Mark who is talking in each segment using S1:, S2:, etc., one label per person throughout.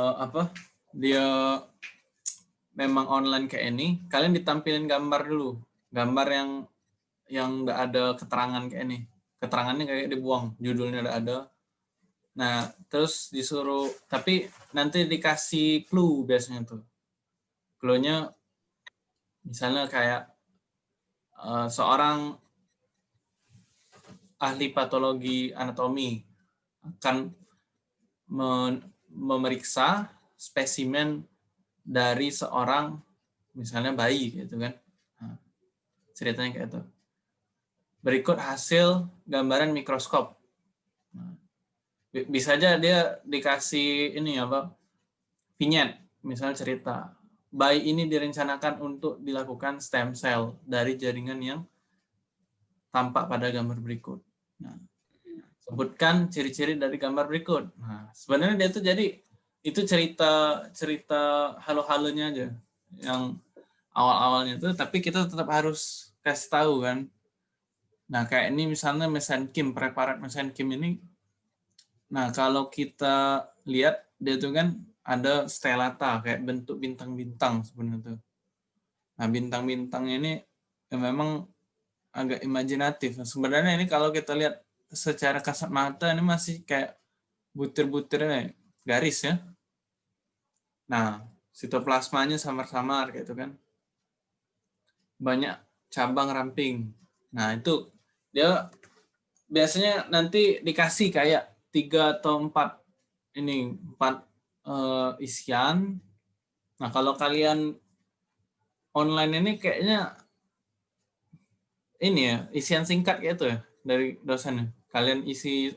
S1: uh, apa? Dia memang online kayak ini, kalian ditampilin gambar dulu, gambar yang yang nggak ada keterangan kayak ini, keterangannya kayak dibuang, judulnya udah ada. Nah, terus disuruh, tapi nanti dikasih clue biasanya tuh. Clue-nya misalnya kayak uh, seorang ahli patologi anatomi akan memeriksa spesimen dari seorang misalnya bayi gitu kan. Nah, ceritanya kayak itu berikut hasil gambaran mikroskop. Nah, bisa aja dia dikasih ini apa vignette misalnya cerita. Bayi ini direncanakan untuk dilakukan stem cell dari jaringan yang tampak pada gambar berikut. Nah, sebutkan ciri-ciri dari gambar berikut. Nah, sebenarnya dia tuh jadi itu cerita cerita halo-halonya aja yang awal-awalnya tuh, tapi kita tetap harus kasih tahu kan. Nah, kayak ini misalnya mesenkim, preparat mesenkim ini. Nah, kalau kita lihat dia tuh kan ada stelata kayak bentuk bintang-bintang sebenarnya tuh. Nah, bintang-bintang ini ya memang agak imajinatif. Sebenarnya ini kalau kita lihat secara kasat mata ini masih kayak butir-butirnya garis ya. Nah, sitoplasmanya samar-samar kayak itu kan. Banyak cabang ramping. Nah, itu dia biasanya nanti dikasih kayak tiga atau empat ini empat uh, isian. Nah, kalau kalian online ini kayaknya ini ya isian singkat gitu ya dari dosennya. Kalian isi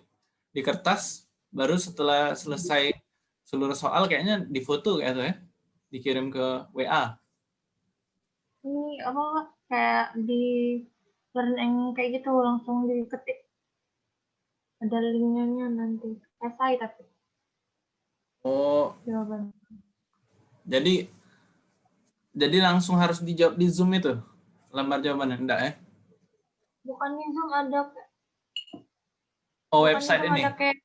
S1: di kertas, baru setelah selesai seluruh soal kayaknya difoto kayak itu ya, dikirim ke WA.
S2: Ini apa kayak di learning kayak gitu langsung diketik. Ada linknya nanti. Esai tapi.
S1: Oh. Jawaban. Jadi jadi langsung harus dijawab di zoom itu? Lembar jawabannya? Enggak ya?
S2: Bukan di Zoom ada
S1: Oh, website ini.
S2: Kayak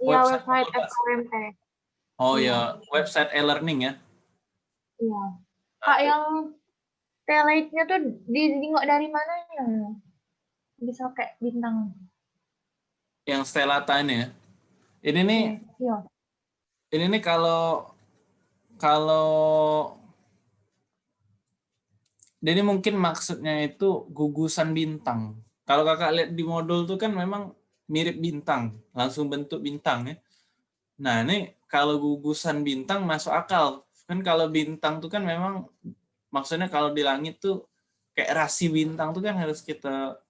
S2: ya website FKMT.
S1: Oh ya, website e-learning ya.
S2: Iya. Kak yang telite-nya tuh ditengok dari mana ya? Bisa kayak bintang.
S1: Yang stelata ini ya. Ini nih. Iya. Ini nih kalau kalau jadi mungkin maksudnya itu gugusan bintang. Kalau kakak lihat di modul tuh kan memang mirip bintang, langsung bentuk bintang ya. Nah ini kalau gugusan bintang masuk akal. Kan kalau bintang tuh kan memang maksudnya kalau di langit tuh kayak rasi bintang tuh kan harus kita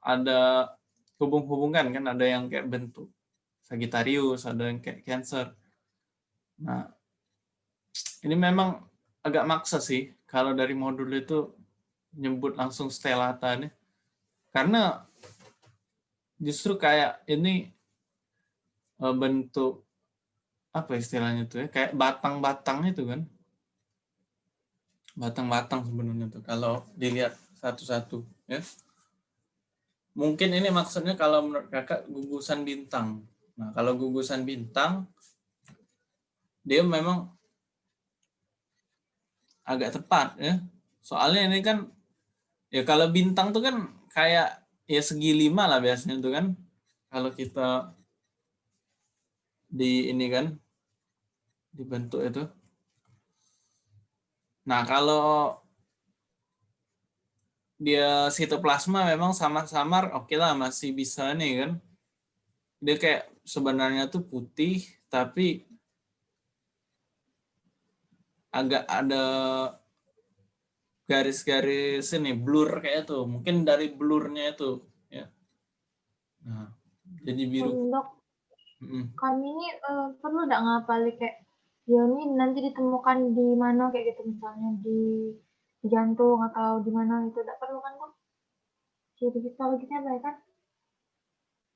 S1: ada hubung-hubungan kan ada yang kayak bentuk Sagittarius, ada yang kayak Cancer. Nah, ini memang agak maksa sih kalau dari modul itu nyebut langsung stelata nih. Karena justru kayak ini e, bentuk apa istilahnya tuh ya kayak batang-batang itu kan? Batang-batang sebenarnya tuh kalau dilihat satu-satu ya. Mungkin ini maksudnya kalau menurut kakak gugusan bintang. Nah kalau gugusan bintang dia memang agak tepat ya. Soalnya ini kan ya kalau bintang tuh kan kayak ya segi lima lah biasanya tuh kan. Kalau kita di ini kan dibentuk itu. Nah, kalau dia sitoplasma memang samar-samar oke okay lah masih bisa nih kan. Dia kayak sebenarnya tuh putih tapi agak ada garis-garis ini blur kayak itu mungkin dari blurnya itu ya. Nah jadi biru.
S2: Dok, mm kami ini uh, perlu nggak ngapalin kayak ya ini nanti ditemukan di mana kayak gitu misalnya di, di jantung atau di mana itu tidak perlu kan kok jadi histologisnya baik kan?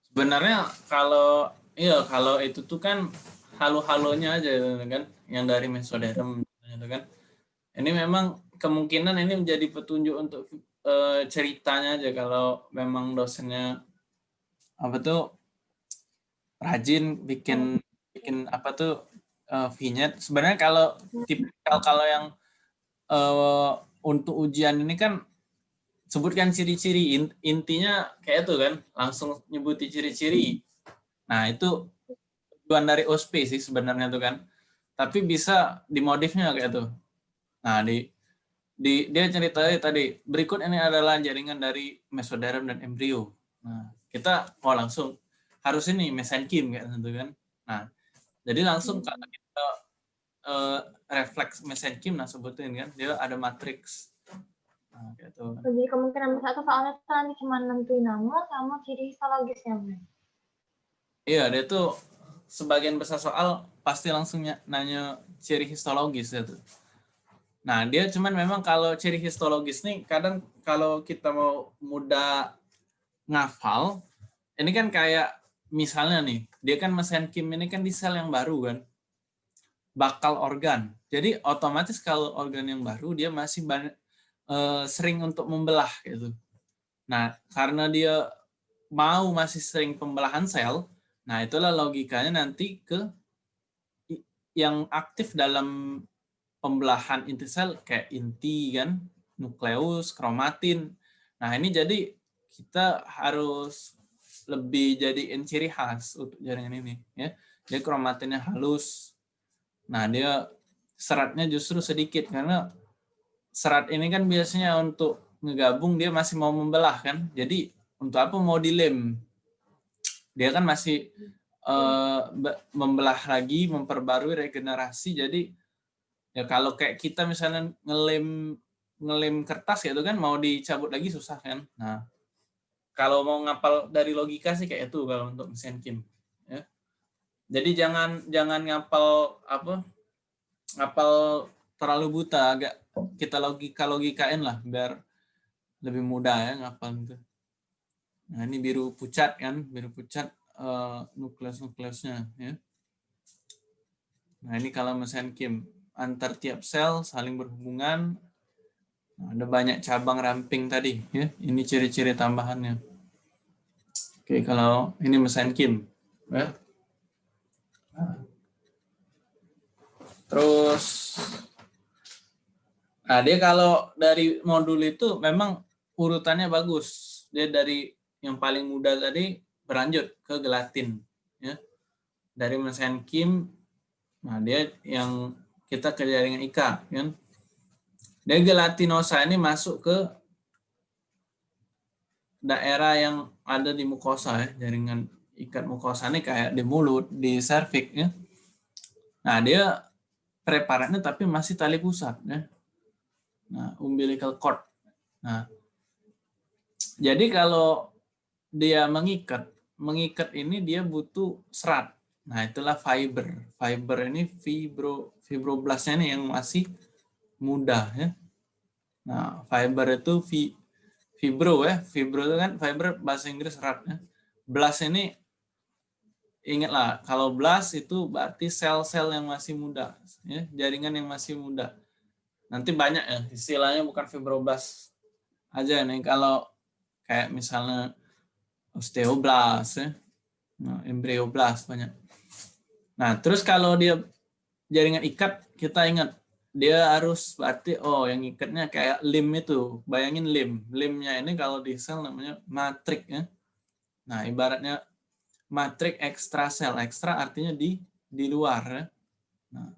S1: Sebenarnya kalau iya kalau itu tuh kan halo-halonya aja kan yang dari mesoderm gitu kan. Ini memang kemungkinan ini menjadi petunjuk untuk e, ceritanya aja kalau memang dosennya apa tuh rajin bikin bikin apa tuh uh, vignette. Sebenarnya kalau tipikal kalau yang uh, untuk ujian ini kan sebutkan ciri-ciri intinya kayak itu kan langsung nyebuti ciri-ciri. Nah itu tujuan dari OSP sih sebenarnya tuh kan. Tapi bisa dimodifnya kayak itu. Nah di di dia cerita tadi berikut ini adalah jaringan dari mesoderm dan embrio. Nah kita mau langsung harus ini mesenkim kayak gitu kan. Nah jadi langsung hmm. kalau kita uh, refleks mesenkim nah sebutin kan dia ada matriks Nah, gitu.
S2: Jadi kemungkinan besar tuh soalnya nanti cuma nentuin nama sama ciri histologisnya.
S1: Iya, dia tuh sebagian besar soal pasti langsung nanya ciri histologis itu. Nah, dia cuman memang kalau ciri histologis nih kadang kalau kita mau mudah ngafal, ini kan kayak misalnya nih, dia kan mesenkim ini kan di sel yang baru kan, bakal organ. Jadi otomatis kalau organ yang baru dia masih banyak, uh, sering untuk membelah gitu. Nah, karena dia mau masih sering pembelahan sel, nah itulah logikanya nanti ke yang aktif dalam pembelahan inti sel kayak inti kan, nukleus, kromatin. Nah, ini jadi kita harus lebih jadi ciri khas untuk jaringan ini ya. Dia kromatinnya halus. Nah, dia seratnya justru sedikit karena serat ini kan biasanya untuk ngegabung dia masih mau membelah kan. Jadi untuk apa mau dilem? Dia kan masih uh, membelah lagi, memperbarui regenerasi. Jadi ya kalau kayak kita misalnya ngelem ngelem kertas gitu kan mau dicabut lagi susah kan. Nah, kalau mau ngapal dari logika sih kayak itu kalau untuk mesin kim ya. Jadi jangan jangan ngapal apa? ngapal terlalu buta agak kita logika logikain lah biar lebih mudah ya ngapal itu. Nah ini biru pucat kan, biru pucat uh, nukleus nukleusnya ya. Nah ini kalau mesin Kim antar tiap sel saling berhubungan. Nah, ada banyak cabang ramping tadi ya. Ini ciri-ciri tambahannya. Oke kalau ini mesin Kim ya. Terus Nah, dia kalau dari modul itu memang urutannya bagus. Dia dari yang paling mudah tadi berlanjut ke gelatin. Ya. Dari mesin Kim, nah dia yang kita ke jaringan IKA. Kan? Dia gelatinosa ini masuk ke daerah yang ada di mukosa ya, jaringan ikat mukosa ini kayak di mulut, di serviks ya. Nah, dia preparatnya tapi masih tali pusat ya. Nah, umbilical cord. Nah, jadi kalau dia mengikat, mengikat ini dia butuh serat. Nah, itulah fiber. Fiber ini fibro fibroblastnya ini yang masih muda ya. Nah, fiber itu fi, fibro ya. Fibro itu kan fiber bahasa Inggris serat ya. Blast ini ingatlah kalau blast itu berarti sel-sel yang masih muda ya, jaringan yang masih muda nanti banyak ya istilahnya bukan fibroblast aja nih kalau kayak misalnya osteoblast ya nah, embryoblast banyak nah terus kalau dia jaringan ikat kita ingat dia harus berarti oh yang ikatnya kayak lim itu. Bayangin lim. Limnya ini kalau di sel namanya matrik ya. Nah ibaratnya matrik ekstra sel. Ekstra artinya di di luar ya. Nah.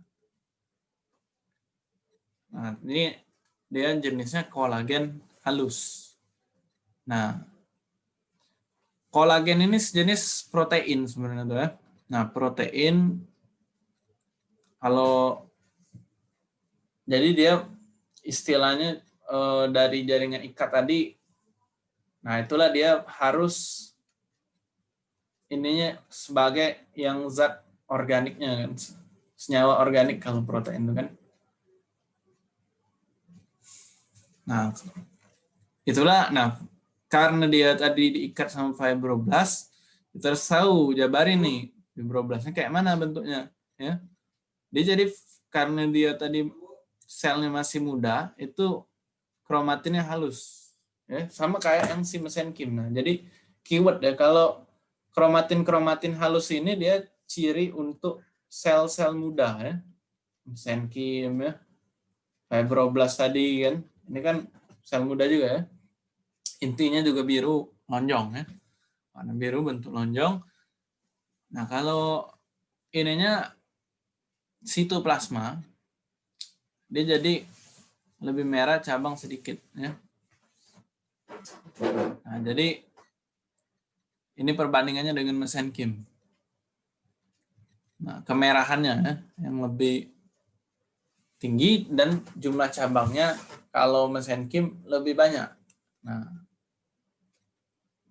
S1: Nah, ini dia jenisnya kolagen halus. Nah, kolagen ini sejenis protein sebenarnya tuh ya. Nah, protein kalau jadi dia istilahnya eh, dari jaringan ikat tadi nah itulah dia harus ininya sebagai yang zat organiknya kan senyawa organik kalau protein itu kan Nah, itulah nah karena dia tadi diikat sama fibroblast, kita harus tahu jabarin nih fibroblastnya kayak mana bentuknya ya. Dia jadi karena dia tadi selnya masih muda, itu kromatinnya halus. Ya, sama kayak yang si mesin Kim. Nah, jadi keyword ya kalau kromatin-kromatin halus ini dia ciri untuk sel-sel muda ya. Mesenkim ya. Fibroblast tadi kan. Ini kan sel muda juga ya. Intinya juga biru lonjong ya. Warna biru bentuk lonjong. Nah, kalau ininya sitoplasma dia jadi lebih merah cabang sedikit ya. Nah, jadi ini perbandingannya dengan mesenkim. Nah, kemerahannya ya, yang lebih tinggi dan jumlah cabangnya kalau mesenkim lebih banyak. Nah,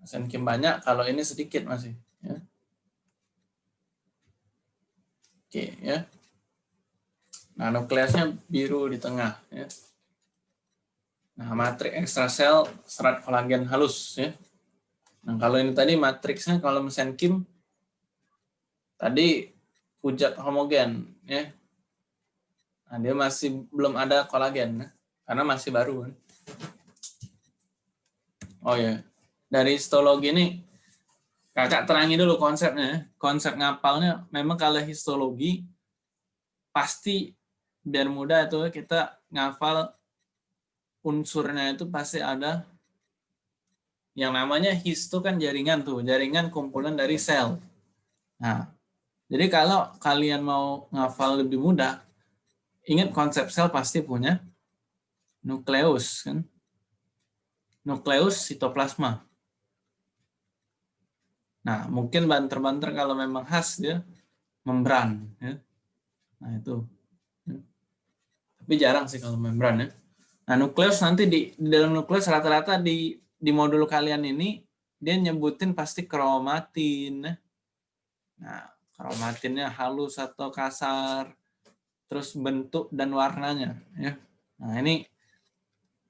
S1: mesenkim banyak, kalau ini sedikit masih. Ya. Oke, ya. Nah, nukleusnya biru di tengah. Ya. Nah, matriks ekstrasel serat kolagen halus. Ya. Nah, kalau ini tadi matriksnya kalau mesenkim tadi pujat homogen ya. Nah, dia masih belum ada kolagen ya, karena masih baru kan. Oh ya, dari histologi ini kakak terangi dulu konsepnya. Ya. Konsep ngapalnya memang kalau histologi pasti biar mudah itu kita ngafal unsurnya itu pasti ada yang namanya histo kan jaringan tuh, jaringan kumpulan dari sel. Nah, jadi kalau kalian mau ngafal lebih mudah, ingat konsep sel pasti punya nukleus kan. Nukleus sitoplasma. Nah, mungkin banter-banter kalau memang khas dia membran ya. Nah, itu. Tapi jarang sih kalau membran ya. Nah, nukleus nanti di, di dalam nukleus rata-rata di di modul kalian ini dia nyebutin pasti kromatin. Nah, kromatinnya halus atau kasar, terus bentuk dan warnanya. Ya. Nah ini,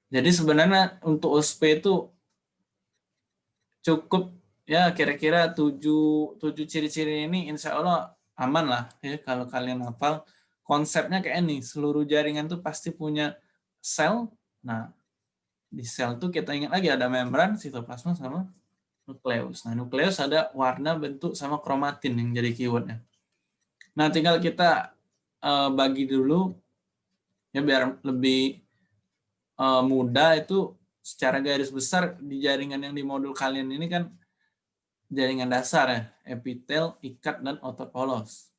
S1: jadi sebenarnya untuk USP itu cukup ya kira-kira tujuh, tujuh ciri-ciri ini insya Allah aman lah ya kalau kalian hafal. Konsepnya kayak ini, seluruh jaringan tuh pasti punya sel. Nah, di sel tuh kita ingat lagi ada membran, sitoplasma sama nukleus. Nah, nukleus ada warna, bentuk, sama kromatin yang jadi keywordnya. Nah, tinggal kita uh, bagi dulu, ya biar lebih uh, mudah itu secara garis besar di jaringan yang di modul kalian ini kan jaringan dasar ya, epitel, ikat, dan otot polos.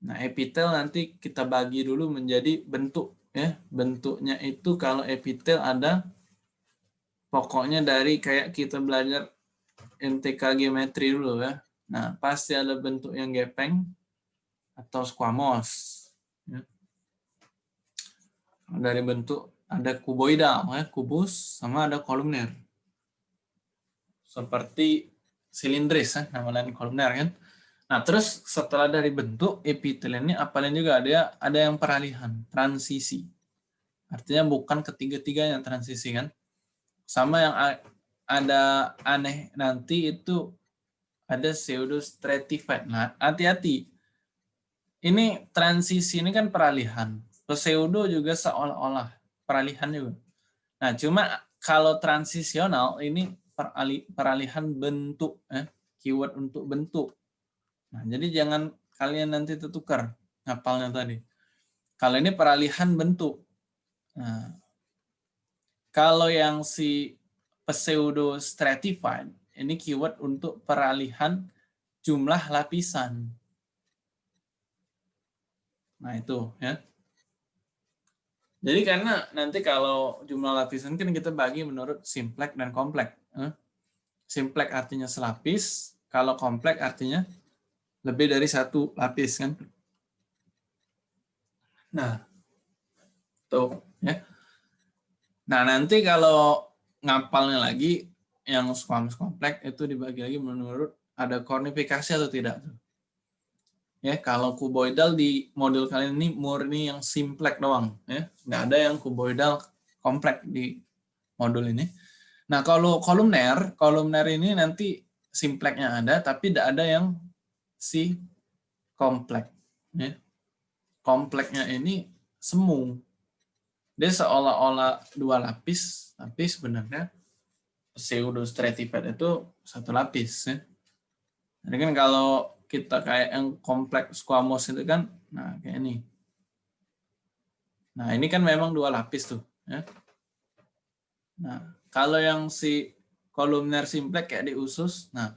S1: Nah, epitel nanti kita bagi dulu menjadi bentuk. ya Bentuknya itu kalau epitel ada pokoknya dari kayak kita belajar NTK geometri dulu ya. Nah, pasti ada bentuk yang gepeng atau squamous. Ya. Dari bentuk ada kuboidal, ya, kubus, sama ada kolumner. Seperti silindris, ya, nama lain kolumner kan. Nah, terus setelah dari bentuk epitel ini, apalagi juga ada ada yang peralihan, transisi. Artinya bukan ketiga-tiganya transisi kan. Sama yang ada aneh nanti itu ada pseudo stratified. Nah, hati-hati. Ini transisi ini kan peralihan. Pseudo juga seolah-olah peralihan juga. Nah, cuma kalau transisional ini peralihan bentuk, eh, keyword untuk bentuk. Nah, jadi jangan kalian nanti tertukar ngapalnya tadi. Kalau ini peralihan bentuk. Nah, kalau yang si pseudo stratified ini keyword untuk peralihan jumlah lapisan. Nah, itu ya. Jadi karena nanti kalau jumlah lapisan kan kita bagi menurut simplek dan komplek. Simplek artinya selapis, kalau komplek artinya lebih dari satu lapis kan. Nah, tuh ya. Nah, nanti kalau ngapalnya lagi yang squamous kompleks itu dibagi lagi menurut ada kornifikasi atau tidak. Ya, kalau kuboidal di model kalian ini murni yang simplek doang, ya. Nggak ada yang kuboidal kompleks di modul ini. Nah, kalau kolumner, kolumner ini nanti simpleknya ada, tapi tidak ada yang si kompleks. Ya. Kompleknya ini semu. Dia seolah-olah dua lapis, tapi sebenarnya pseudo stratified itu satu lapis ya. Jadi kan kalau kita kayak yang kompleks squamous itu kan, nah kayak ini. Nah ini kan memang dua lapis tuh. Ya. Nah kalau yang si kolumner simplex kayak di usus, nah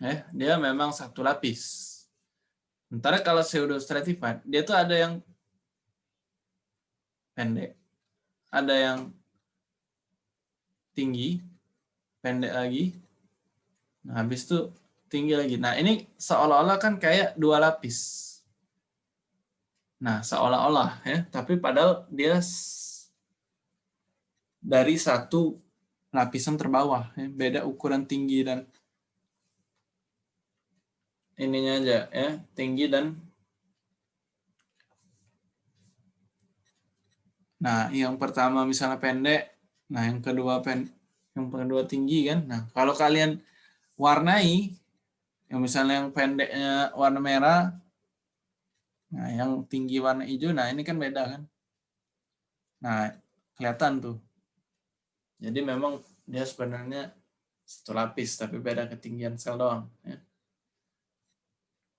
S1: eh, dia memang satu lapis. Sementara kalau pseudo stratified, dia tuh ada yang pendek, ada yang tinggi, pendek lagi, Nah, habis itu tinggi lagi. Nah, ini seolah-olah kan kayak dua lapis. Nah, seolah-olah ya, tapi padahal dia dari satu lapisan terbawah, ya, beda ukuran tinggi dan ininya aja ya, tinggi dan Nah, yang pertama misalnya pendek, nah yang kedua pen, yang kedua tinggi kan. Nah, kalau kalian warnai, yang misalnya yang pendeknya warna merah, nah yang tinggi warna hijau, nah ini kan beda kan. Nah, kelihatan tuh. Jadi memang dia sebenarnya satu lapis, tapi beda ketinggian sel doang. Ya.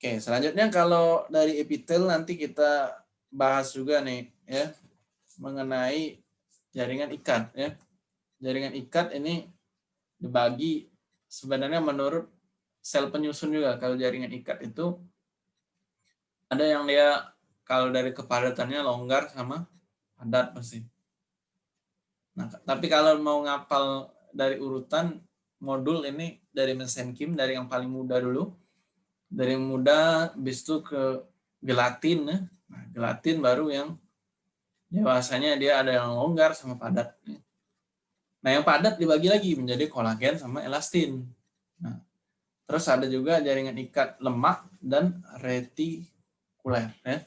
S1: Oke, selanjutnya kalau dari epitel nanti kita bahas juga nih ya mengenai jaringan ikat ya. Jaringan ikat ini dibagi sebenarnya menurut sel penyusun juga kalau jaringan ikat itu ada yang dia kalau dari kepadatannya longgar sama padat pasti. Nah, tapi kalau mau ngapal dari urutan modul ini dari mesin kim dari yang paling mudah dulu. Dari mudah bis itu ke gelatin ya. Nah, gelatin baru yang dewasanya dia ada yang longgar sama padat. Ya. Nah, yang padat dibagi lagi menjadi kolagen sama elastin. Nah, terus ada juga jaringan ikat lemak dan retikuler. Ya.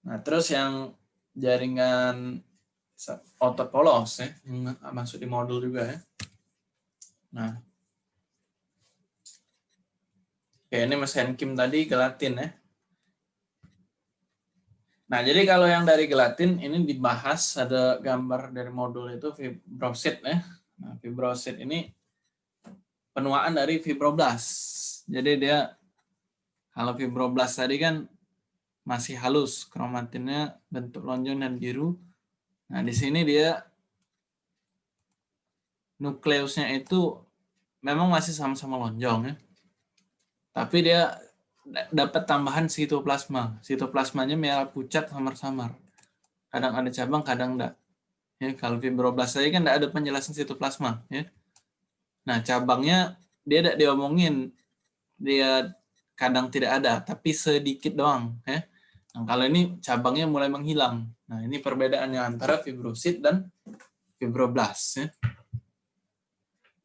S1: Nah, terus yang jaringan otot polos ya, masuk di modul juga ya. Nah, Oke, ini mesin Kim tadi gelatin ya. Nah, jadi kalau yang dari gelatin ini dibahas ada gambar dari modul itu fibrosit ya. Nah, fibrosit ini penuaan dari fibroblast. Jadi dia kalau fibroblast tadi kan masih halus, kromatinnya bentuk lonjong dan biru. Nah, di sini dia nukleusnya itu memang masih sama-sama lonjong ya. Tapi dia dapat tambahan sitoplasma. Sitoplasmanya merah pucat samar-samar. Kadang ada cabang, kadang enggak. Ya, kalau fibroblast tadi kan enggak ada penjelasan sitoplasma. Ya. Nah, cabangnya dia tidak diomongin. Dia kadang tidak ada, tapi sedikit doang. Ya. Nah, kalau ini cabangnya mulai menghilang. Nah, ini perbedaannya antara fibrosit dan fibroblast. Ya.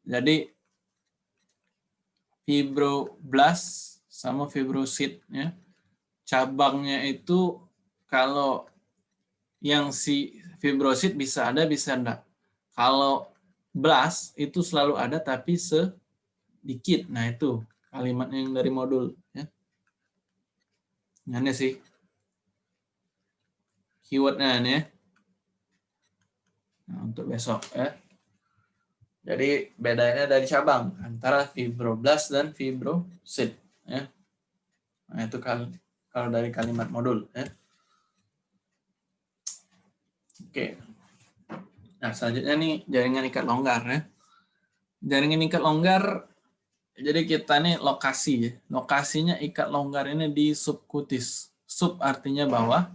S1: Jadi, fibroblast sama fibrosit ya. Cabangnya itu kalau yang si fibrosit bisa ada bisa enggak. Kalau blast itu selalu ada tapi sedikit. Nah, itu kalimat yang dari modul ya. Ini sih keywordnya ya. Nah, untuk besok ya. Jadi bedanya dari cabang antara fibroblast dan fibrosit ya. Nah, itu kalau kalau dari kalimat modul ya. Oke. Nah, selanjutnya nih jaringan ikat longgar ya. Jaringan ikat longgar jadi kita nih lokasi ya. Lokasinya ikat longgar ini di subkutis. Sub artinya bawah,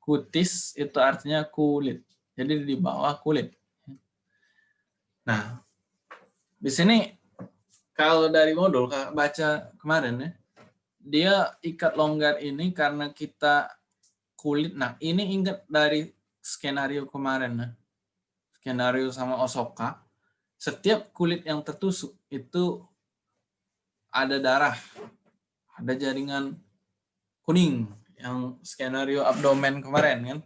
S1: kutis itu artinya kulit. Jadi di bawah kulit. Nah, di sini kalau dari modul baca kemarin ya, dia ikat longgar ini karena kita kulit. Nah, ini ingat dari skenario kemarin ya. Skenario sama Osoka. Setiap kulit yang tertusuk itu ada darah, ada jaringan kuning yang skenario abdomen kemarin kan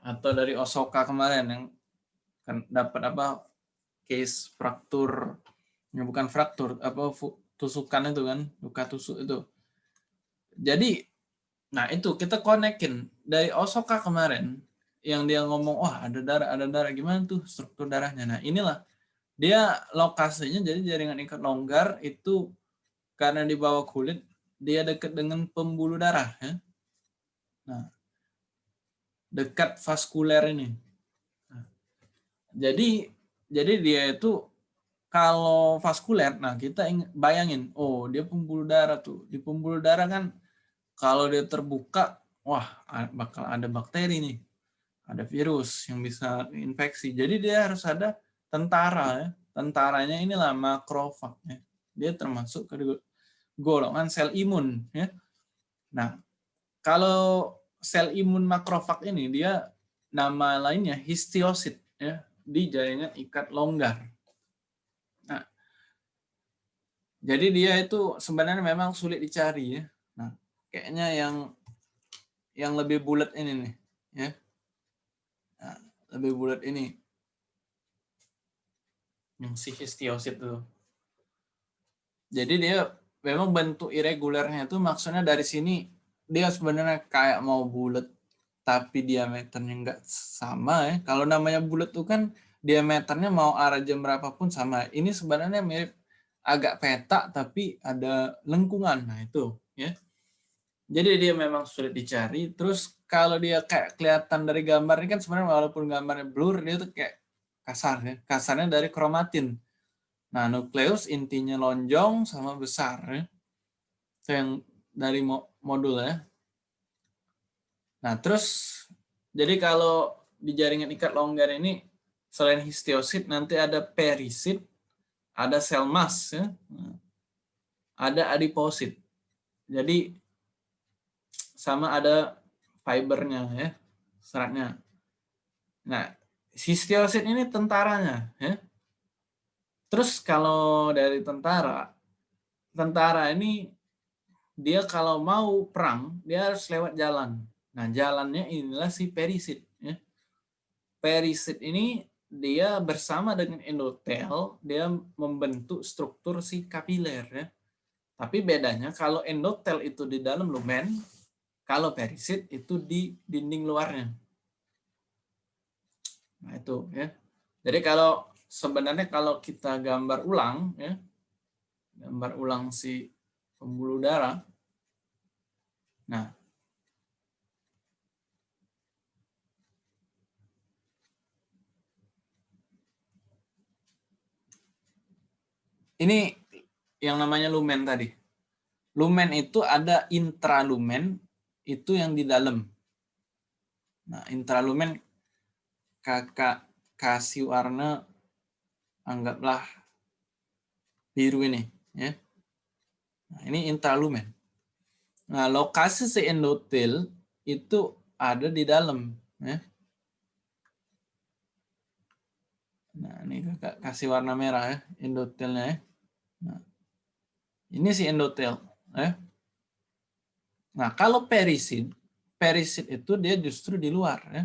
S1: atau dari Osoka kemarin yang kan dapat apa case fraktur ya bukan fraktur apa tusukan itu kan luka tusuk itu. Jadi nah itu kita konekin. Dari Osoka kemarin yang dia ngomong wah ada darah ada darah. Gimana tuh struktur darahnya? Nah inilah. Dia lokasinya jadi jaringan ikat longgar itu karena di bawah kulit dia dekat dengan pembuluh darah ya. Nah, dekat vaskuler ini. Nah, jadi jadi dia itu kalau vaskuler, nah kita bayangin, oh dia pembuluh darah tuh. Di pembuluh darah kan kalau dia terbuka, wah bakal ada bakteri nih. Ada virus yang bisa infeksi. Jadi dia harus ada tentara ya. Tentaranya inilah makrofag ya. Dia termasuk ke golongan sel imun ya. Nah, kalau sel imun makrofag ini dia nama lainnya histiosit ya di jaringan ikat longgar. Nah, jadi dia itu sebenarnya memang sulit dicari ya. Nah, kayaknya yang yang lebih bulat ini nih ya. Nah, lebih bulat ini yang si histiosit itu. Jadi dia memang bentuk irregularnya itu maksudnya dari sini dia sebenarnya kayak mau bulat tapi diameternya enggak sama ya. Kalau namanya bulat tuh kan diameternya mau arah jam berapapun sama. Ini sebenarnya mirip agak peta tapi ada lengkungan. Nah, itu ya. Jadi dia memang sulit dicari. Terus kalau dia kayak kelihatan dari gambar ini kan sebenarnya walaupun gambarnya blur dia tuh kayak kasar ya. Kasarnya dari kromatin. Nah, nukleus intinya lonjong sama besar ya. Itu yang dari modul ya. Nah, terus jadi kalau di jaringan ikat longgar ini selain histiosit nanti ada perisit, ada sel mas ya. Nah, ada adiposit. Jadi sama ada fibernya ya, seratnya. Nah, histiosit ini tentaranya ya. Terus kalau dari tentara, tentara ini dia kalau mau perang, dia harus lewat jalan. Nah, jalannya inilah si perisit. Ya. Perisit ini dia bersama dengan endotel, dia membentuk struktur si kapiler. Ya. Tapi bedanya kalau endotel itu di dalam lumen, kalau perisit itu di dinding luarnya. Nah itu ya. Jadi kalau sebenarnya kalau kita gambar ulang ya, gambar ulang si pembuluh darah. Nah, ini yang namanya lumen tadi. Lumen itu ada intralumen, itu yang di dalam. Nah, intralumen kakak kasih warna anggaplah biru ini ya. Nah, ini intralumen. Nah, lokasi si endotel itu ada di dalam ya. Nah, ini kakak kasih warna merah ya, endotelnya ya. Nah, ini si endotel ya. Nah, kalau perisit, perisit itu dia justru di luar ya.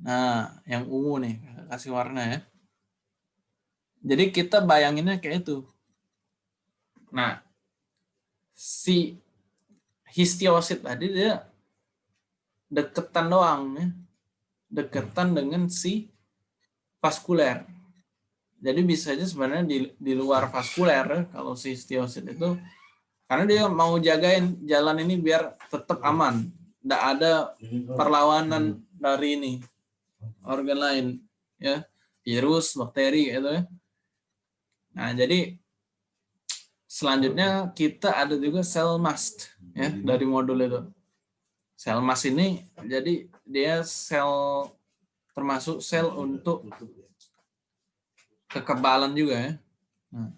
S1: Nah, yang ungu nih, kasih warna ya. Jadi kita bayanginnya kayak itu. Nah, si histiosit tadi dia deketan doang ya. Deketan dengan si vaskuler. Jadi bisa aja sebenarnya di, di luar vaskuler kalau si histiosit itu karena dia mau jagain jalan ini biar tetap aman. Tidak ada perlawanan dari ini organ lain ya virus bakteri gitu ya Nah, jadi selanjutnya kita ada juga sel mast ya dari modul itu. Sel mast ini jadi dia sel termasuk sel untuk kekebalan juga ya. Nah.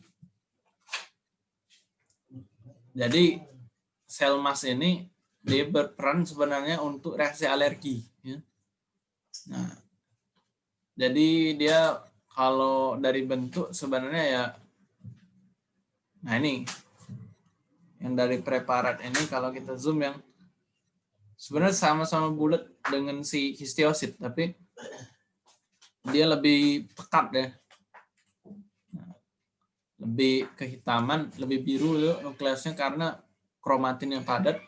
S1: Jadi sel mast ini dia berperan sebenarnya untuk reaksi alergi ya. Nah. Jadi dia kalau dari bentuk sebenarnya ya nah ini yang dari preparat ini kalau kita zoom yang sebenarnya sama-sama bulat dengan si histiosit tapi dia lebih pekat ya lebih kehitaman lebih biru ya nukleusnya karena kromatin yang padat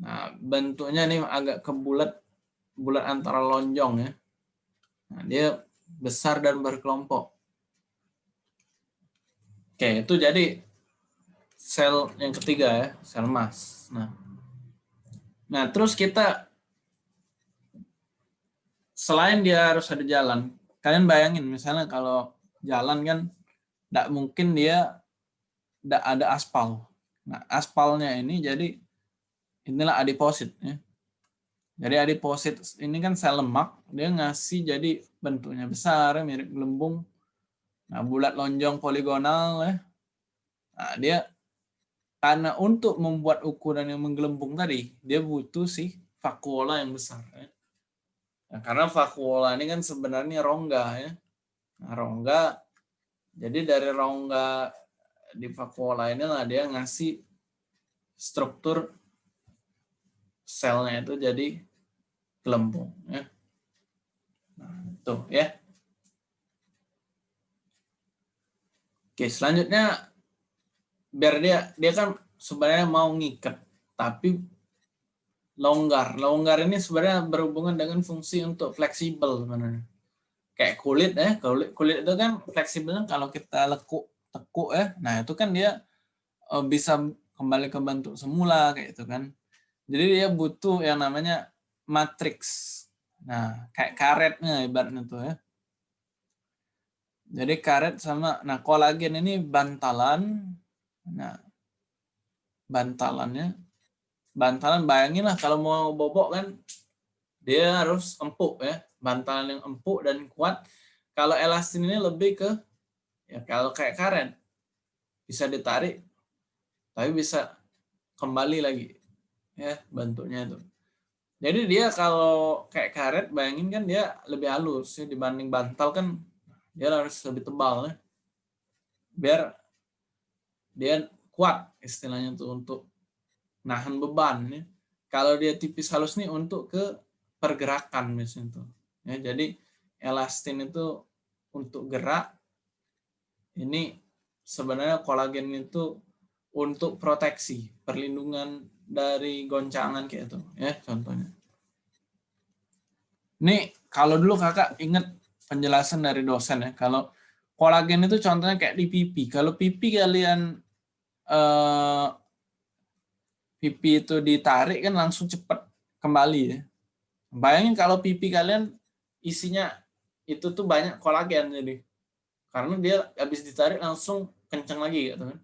S1: nah bentuknya ini agak kebulat bulat antara lonjong ya nah, dia besar dan berkelompok. Oke, itu jadi sel yang ketiga ya, sel emas. Nah, nah terus kita selain dia harus ada jalan, kalian bayangin misalnya kalau jalan kan tidak mungkin dia tidak ada aspal. Nah, aspalnya ini jadi inilah adiposit ya. Jadi adiposit ini kan sel lemak, dia ngasih jadi bentuknya besar, mirip gelembung. Nah, bulat lonjong poligonal ya. Nah, dia karena untuk membuat ukuran yang menggelembung tadi, dia butuh sih vakuola yang besar. Ya. Nah, karena vakuola ini kan sebenarnya rongga ya. Nah, rongga, jadi dari rongga di vakuola inilah dia ngasih struktur selnya itu jadi gelembung ya. Nah, tuh ya. Oke, selanjutnya biar dia dia kan sebenarnya mau ngikat tapi longgar. Longgar ini sebenarnya berhubungan dengan fungsi untuk fleksibel sebenarnya. Kayak kulit ya, kulit kulit itu kan fleksibel kalau kita lekuk tekuk ya. Nah, itu kan dia eh, bisa kembali ke bentuk semula kayak itu kan. Jadi dia butuh yang namanya matriks. Nah, kayak karetnya ibaratnya tuh ya. Jadi karet sama, nah kolagen ini bantalan. Nah, bantalannya, bantalan bayangin lah kalau mau bobok kan, dia harus empuk ya. Bantalan yang empuk dan kuat. Kalau elastin ini lebih ke, ya kalau kayak karet, bisa ditarik, tapi bisa kembali lagi ya bentuknya itu. Jadi dia kalau kayak karet, bayangin kan dia lebih halus ya dibanding bantal kan dia harus lebih tebal ya. Biar dia kuat istilahnya tuh untuk nahan beban ya. Kalau dia tipis halus nih untuk ke pergerakan misalnya tuh. Ya, jadi elastin itu untuk gerak ini sebenarnya kolagen itu untuk proteksi, perlindungan dari goncangan kayak itu ya contohnya. Ini kalau dulu kakak ingat penjelasan dari dosen ya, kalau kolagen itu contohnya kayak di pipi. Kalau pipi kalian eh, pipi itu ditarik kan langsung cepat kembali ya. Bayangin kalau pipi kalian isinya itu tuh banyak kolagen jadi karena dia habis ditarik langsung kencang lagi gitu kan.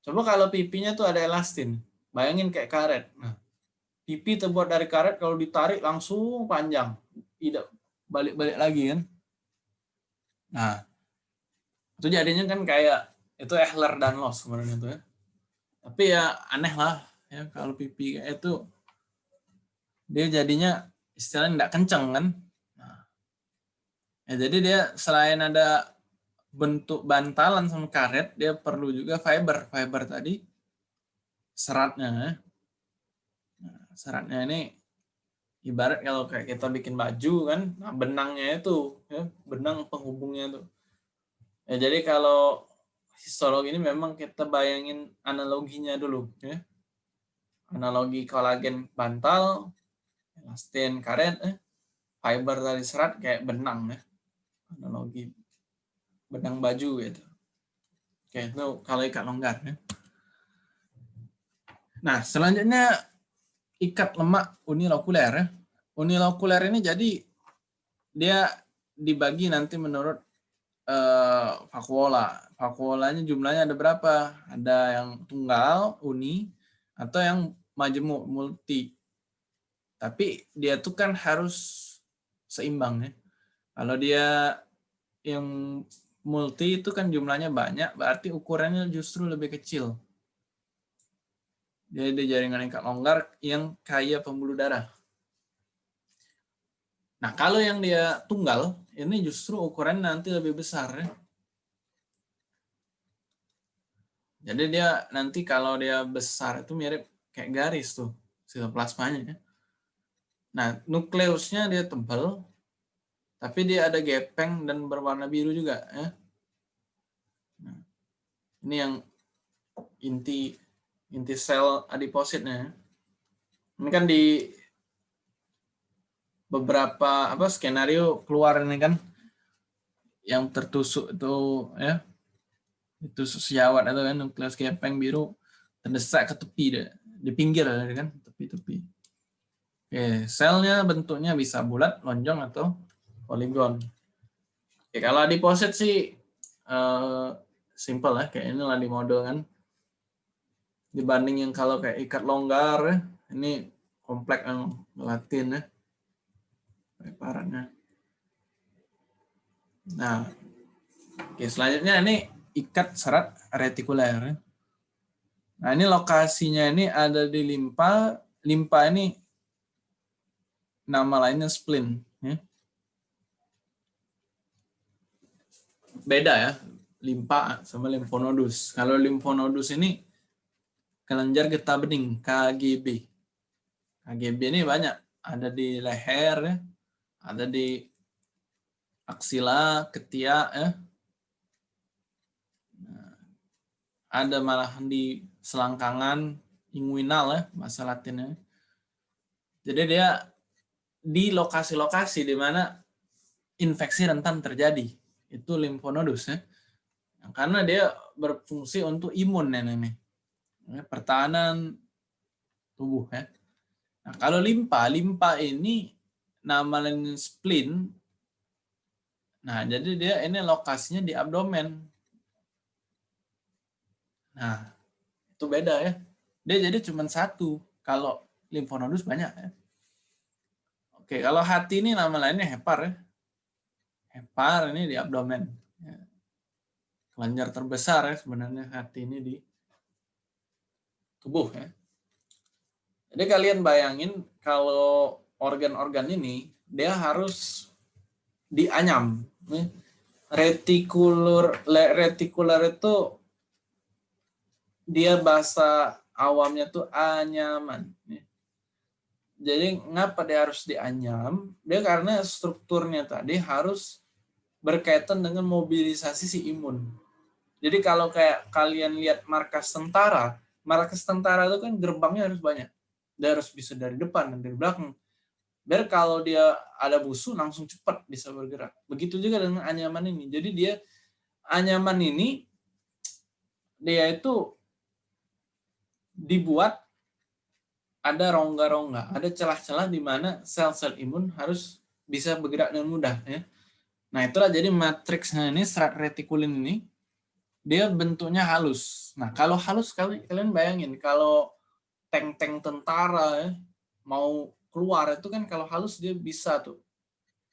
S1: Coba kalau pipinya tuh ada elastin. Bayangin kayak karet. Nah, pipi terbuat dari karet kalau ditarik langsung panjang, tidak balik-balik lagi kan. Nah, itu jadinya kan kayak itu Ehler dan Los sebenarnya itu ya. Tapi ya aneh lah ya kalau pipi kayak itu dia jadinya istilahnya tidak kenceng kan. Ya jadi dia selain ada bentuk bantalan sama karet, dia perlu juga fiber. Fiber tadi seratnya. Ya. Nah, seratnya ini ibarat kalau kayak kita bikin baju kan, nah benangnya itu, ya, benang penghubungnya itu. Ya, jadi kalau histologi ini memang kita bayangin analoginya dulu. Ya. Analogi kolagen bantal, elastin karet, eh, fiber dari serat kayak benang. Ya. Analogi benang baju gitu. Oke, itu kalau ikat longgar. Ya. Nah, selanjutnya ikat lemak unilokuler. Ya. Unilokuler ini jadi dia dibagi nanti menurut uh, vakuola. Vakuolanya jumlahnya ada berapa? Ada yang tunggal, uni, atau yang majemuk, multi. Tapi dia tuh kan harus seimbang ya. Kalau dia yang multi itu kan jumlahnya banyak, berarti ukurannya justru lebih kecil. Ada jaringan ikat longgar yang kaya pembuluh darah. Nah, kalau yang dia tunggal, ini justru ukuran nanti lebih besar. Ya. Jadi dia nanti kalau dia besar itu mirip kayak garis tuh, sitoplasmanya. Ya. Nah, nukleusnya dia tebal, tapi dia ada gepeng dan berwarna biru juga. Ya. Nah, ini yang inti inti sel adipositnya. Ini kan di beberapa apa skenario keluar ini kan yang tertusuk itu ya itu sejawat itu kan nukleus gepeng biru terdesak ke tepi deh, di pinggir kan, tepi-tepi. Oke, selnya bentuknya bisa bulat, lonjong atau poligon. Oke, kalau adiposit sih uh, simple ya, kayak inilah di model kan. Dibanding yang kalau kayak ikat longgar, ya, ini kompleks yang latin ya. Preparatnya. Nah, oke selanjutnya ini ikat serat retikuler. Nah, ini lokasinya ini ada di limpa. Limpa ini nama lainnya spleen. Ya. Beda ya, limpa sama limfonodus. Kalau limfonodus ini kelenjar getah bening, KGB. KGB ini banyak, ada di leher, ya. ada di aksila, ketiak, ya. Nah, ada malah di selangkangan inguinal ya, bahasa latinnya. Jadi dia di lokasi-lokasi di mana infeksi rentan terjadi. Itu limfonodus ya. Karena dia berfungsi untuk imun ya ini. Ya, pertahanan tubuh ya. Nah, kalau limpa, limpa ini nama lain spleen. Nah, jadi dia ini lokasinya di abdomen. Nah, itu beda ya. Dia jadi cuma satu. Kalau limfonodus banyak ya. Oke, kalau hati ini nama lainnya hepar ya. Hepar ini di abdomen. Ya. Kelenjar terbesar ya sebenarnya hati ini di tubuh ya. Jadi kalian bayangin kalau organ-organ ini dia harus dianyam. Ya. Retikular itu dia bahasa awamnya tuh anyaman. Ya. Jadi ngapa dia harus dianyam? Dia karena strukturnya tadi harus berkaitan dengan mobilisasi si imun. Jadi kalau kayak kalian lihat markas tentara, markas tentara itu kan gerbangnya harus banyak. Dia harus bisa dari depan dan dari belakang. Biar kalau dia ada musuh langsung cepat bisa bergerak. Begitu juga dengan anyaman ini. Jadi dia anyaman ini dia itu dibuat ada rongga-rongga, ada celah-celah di mana sel-sel imun harus bisa bergerak dengan mudah. Ya. Nah itulah jadi matriksnya ini serat retikulin ini dia bentuknya halus. Nah kalau halus kalian bayangin kalau tank-tank tentara ya, mau keluar itu kan kalau halus dia bisa tuh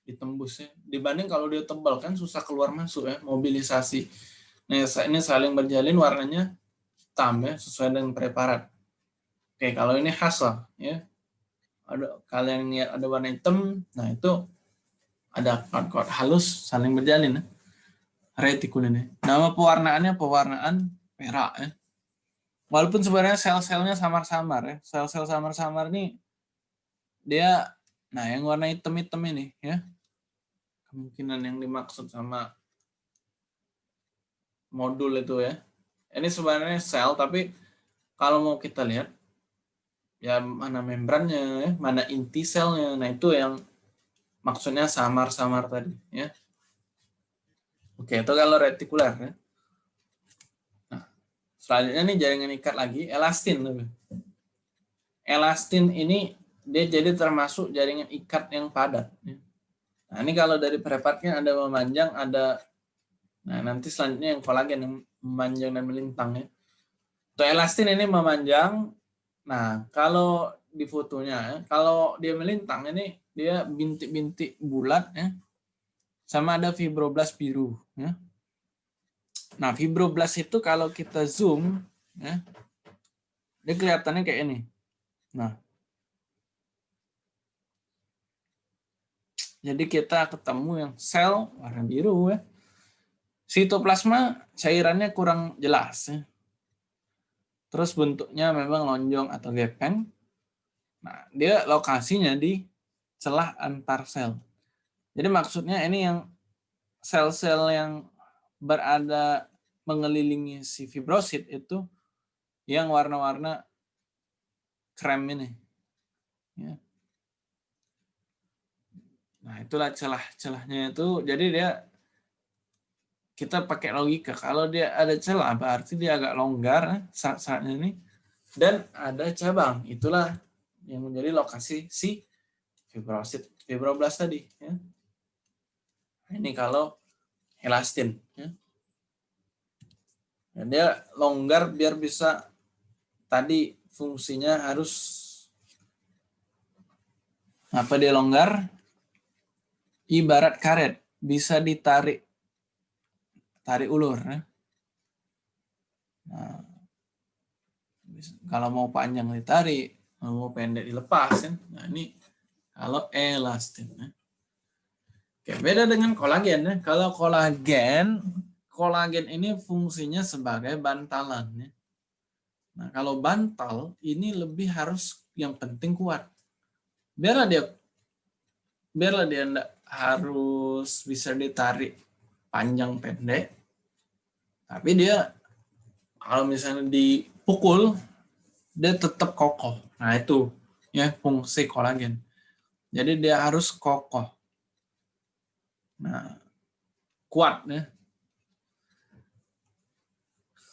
S1: ditembus ya. Dibanding kalau dia tebal kan susah keluar masuk ya mobilisasi. Nah ini saling berjalin warnanya hitam ya sesuai dengan preparat. Oke, kalau ini khas lah, ya. Ada kalian lihat ada warna hitam, nah itu ada kod-kod halus saling berjalin. Ya. Retikul ini. Nama pewarnaannya pewarnaan perak ya. Walaupun sebenarnya sel-selnya samar-samar ya. Sel-sel samar-samar ini dia nah yang warna hitam-hitam ini ya. Kemungkinan yang dimaksud sama modul itu ya. Ini sebenarnya sel tapi kalau mau kita lihat ya mana membrannya, ya, mana inti selnya. Nah itu yang maksudnya samar-samar tadi. ya. Oke, itu kalau retikuler. Ya. Nah, selanjutnya nih jaringan ikat lagi, elastin. Elastin ini dia jadi termasuk jaringan ikat yang padat. Ya. Nah ini kalau dari preparatnya ada memanjang, ada Nah, nanti selanjutnya yang kolagen yang memanjang dan melintang ya. Untuk elastin ini memanjang, Nah, kalau di fotonya, kalau dia melintang ini dia bintik-bintik bulat ya. Sama ada fibroblast biru ya. Nah, fibroblast itu kalau kita zoom ya, dia kelihatannya kayak ini. Nah. Jadi kita ketemu yang sel warna biru ya. Sitoplasma cairannya kurang jelas ya. Terus bentuknya memang lonjong atau gepeng. Nah, dia lokasinya di celah antar sel. Jadi maksudnya ini yang sel-sel yang berada mengelilingi si fibrosit itu yang warna-warna krem ini. Ya. Nah, itulah celah-celahnya itu. Jadi dia kita pakai logika kalau dia ada celah berarti dia agak longgar saat-saatnya ini dan ada cabang. Itulah yang menjadi lokasi si fibrosit fibroblast tadi. Ya. Ini kalau elastin. Ya. Dan dia longgar biar bisa tadi fungsinya harus apa dia longgar? Ibarat karet bisa ditarik tarik ulur. Ya. Nah, kalau mau panjang ditarik, mau pendek dilepas kan. Nah, ini kalau elastin. Ya. Oke, beda dengan kolagen ya. Kalau kolagen kolagen ini fungsinya sebagai bantalan. Ya. Nah, kalau bantal ini lebih harus yang penting kuat. Biarlah dia biarlah dia enggak harus bisa ditarik panjang pendek. Tapi dia kalau misalnya dipukul dia tetap kokoh. Nah, itu ya fungsi kolagen. Jadi dia harus kokoh. Nah, kuat ya.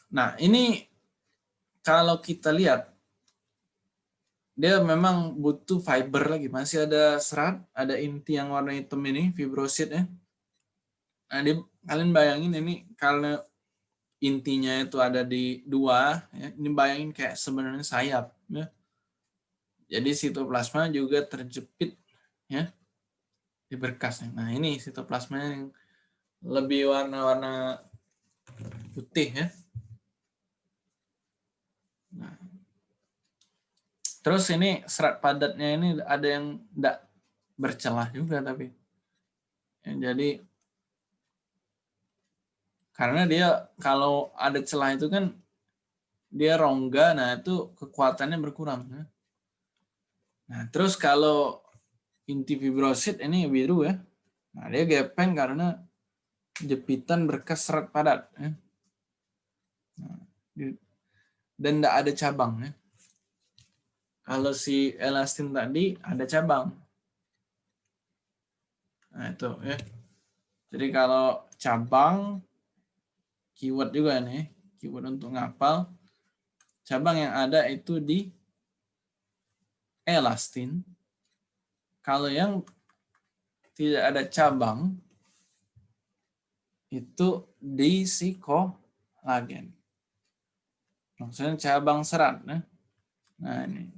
S1: Nah, ini kalau kita lihat, dia memang butuh fiber lagi. Masih ada serat, ada inti yang warna hitam ini, fibrosit ya. Nah, dia, kalian bayangin ini kalau intinya itu ada di dua, ya, ini bayangin kayak sebenarnya sayap. Ya. Jadi sitoplasma juga terjepit ya di berkasnya. Nah ini sitoplasma yang lebih warna-warna putih ya. Nah. Terus ini serat padatnya ini ada yang tidak bercelah juga tapi. Ya, jadi karena dia kalau ada celah itu kan dia rongga, nah itu kekuatannya berkurang. Ya. Nah terus kalau inti fibrosit ini biru ya, nah dia gepeng karena jepitan berkas serat padat. Ya. Nah, dan tidak ada cabang. Ya. Kalau si elastin tadi ada cabang. Nah itu ya. Jadi kalau cabang, keyword juga nih, keyword untuk ngapal. Cabang yang ada itu di elastin. Kalau yang tidak ada cabang, itu di psikolagen. Maksudnya cabang serat. Nah, nah ini.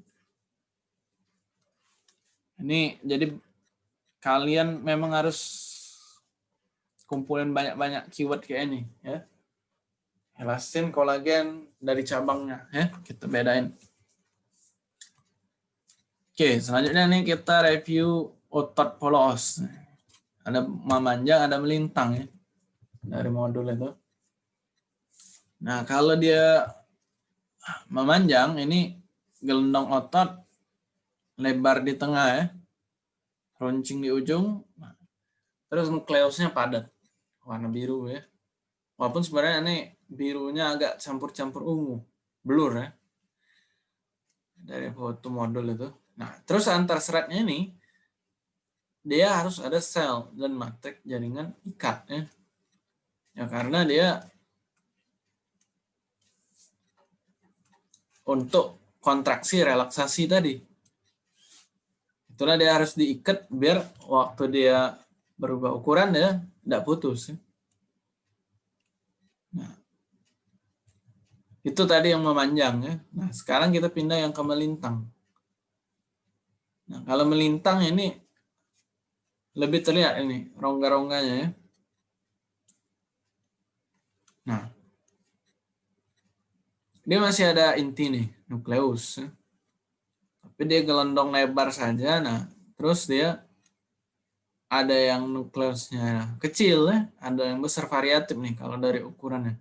S1: Ini jadi kalian memang harus kumpulin banyak-banyak keyword kayak ini. ya Elastin, kolagen dari cabangnya. ya Kita bedain. Oke, selanjutnya nih kita review otot polos. Ada memanjang, ada melintang ya. Dari modul itu. Nah, kalau dia memanjang ini gelendong otot lebar di tengah ya runcing di ujung terus nukleusnya padat warna biru ya walaupun sebenarnya ini birunya agak campur-campur ungu blur ya dari foto modul itu nah terus antar seratnya ini dia harus ada sel dan matrix jaringan ikat ya ya karena dia untuk kontraksi relaksasi tadi. Itulah dia harus diikat biar waktu dia berubah ukuran ya tidak putus. Nah, itu tadi yang memanjang ya. Nah, sekarang kita pindah yang ke melintang. Nah, kalau melintang ini lebih terlihat ini rongga-rongganya ya. Nah, dia masih ada inti nih, nukleus. Tapi dia gelondong lebar saja. Nah, terus dia ada yang nukleusnya kecil ya, ada yang besar variatif nih kalau dari ukurannya.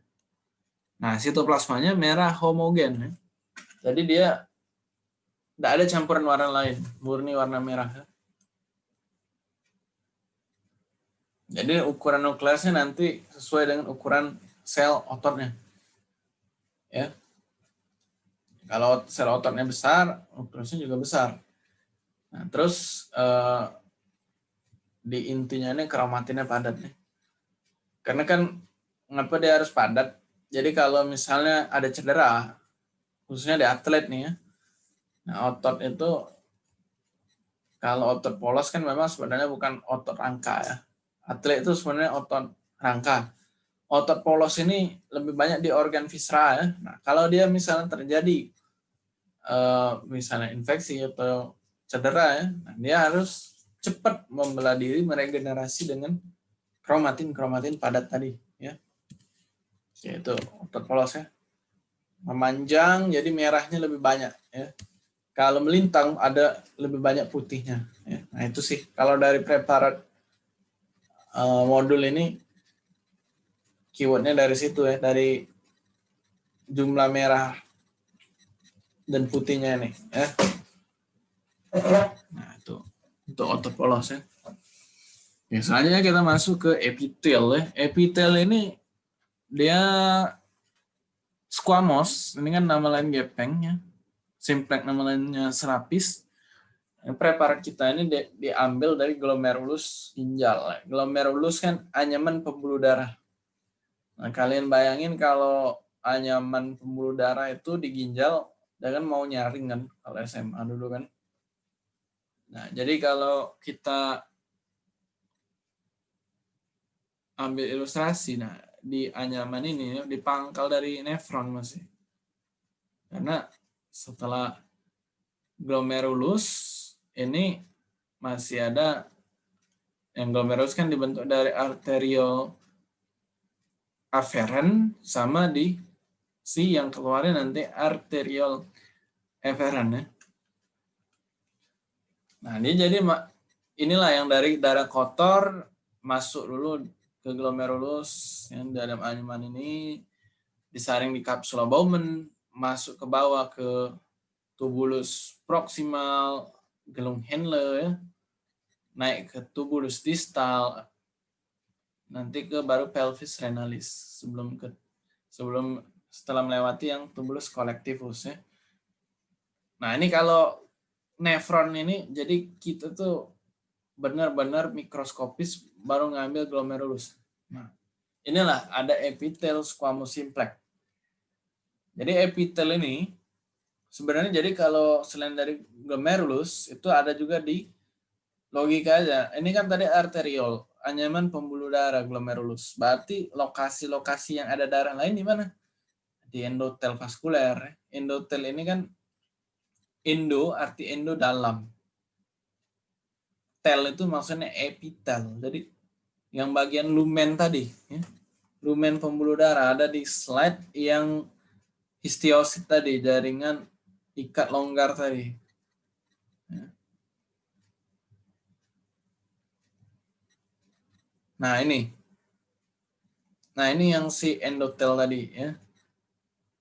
S1: Nah, sitoplasmanya merah homogen ya. Jadi dia tidak ada campuran warna lain, murni warna merah. Jadi ukuran nukleusnya nanti sesuai dengan ukuran sel ototnya. Ya, kalau sel ototnya besar, nukleusnya juga besar. Nah, terus eh, di intinya ini kromatinnya padat nih. Karena kan ngapa dia harus padat? Jadi kalau misalnya ada cedera, khususnya di atlet nih ya. Nah, otot itu kalau otot polos kan memang sebenarnya bukan otot rangka ya. Atlet itu sebenarnya otot rangka. Otot polos ini lebih banyak di organ visceral ya. Nah, kalau dia misalnya terjadi uh, misalnya infeksi atau cedera ya, nah dia harus cepat membelah diri meregenerasi dengan kromatin-kromatin padat tadi ya. Yaitu otot polos ya. Memanjang jadi merahnya lebih banyak ya kalau melintang ada lebih banyak putihnya. Ya. Nah itu sih kalau dari preparat uh, modul ini keywordnya dari situ ya, dari jumlah merah dan putihnya nih. Ya. Nah itu untuk otot polos ya. Kita masuk ke epitel ya. Epitel ini dia squamous, ini kan nama lain gepeng ya simplex namanya serapis. Preparat kita ini di, diambil dari glomerulus ginjal. Glomerulus kan anyaman pembuluh darah. Nah, kalian bayangin kalau anyaman pembuluh darah itu di ginjal, dia kan mau nyaring kan kalau SMA dulu kan. Nah, jadi kalau kita ambil ilustrasi, nah di anyaman ini di pangkal dari nefron masih. Karena setelah glomerulus ini masih ada yang glomerulus kan dibentuk dari arterial afferent sama di si yang keluarnya nanti arterial efferent ya. Nah, ini jadi inilah yang dari darah kotor masuk dulu ke glomerulus yang dalam anyaman ini disaring di kapsula Bowman masuk ke bawah ke tubulus proximal, gelung Henle ya, naik ke tubulus distal, nanti ke baru pelvis renalis sebelum ke sebelum setelah melewati yang tubulus collectivus ya. Nah ini kalau nefron ini jadi kita tuh benar-benar mikroskopis baru ngambil glomerulus. Nah inilah ada epitel squamous simplex jadi epitel ini sebenarnya jadi kalau selain dari glomerulus itu ada juga di logika aja. Ini kan tadi arteriol, anyaman pembuluh darah glomerulus. Berarti lokasi-lokasi yang ada darah lain di mana? Di endotel vaskuler. Endotel ini kan endo arti endo dalam. Tel itu maksudnya epitel. Jadi yang bagian lumen tadi, ya. lumen pembuluh darah ada di slide yang histiosit tadi, jaringan ikat longgar tadi. Nah ini, nah ini yang si endotel tadi ya.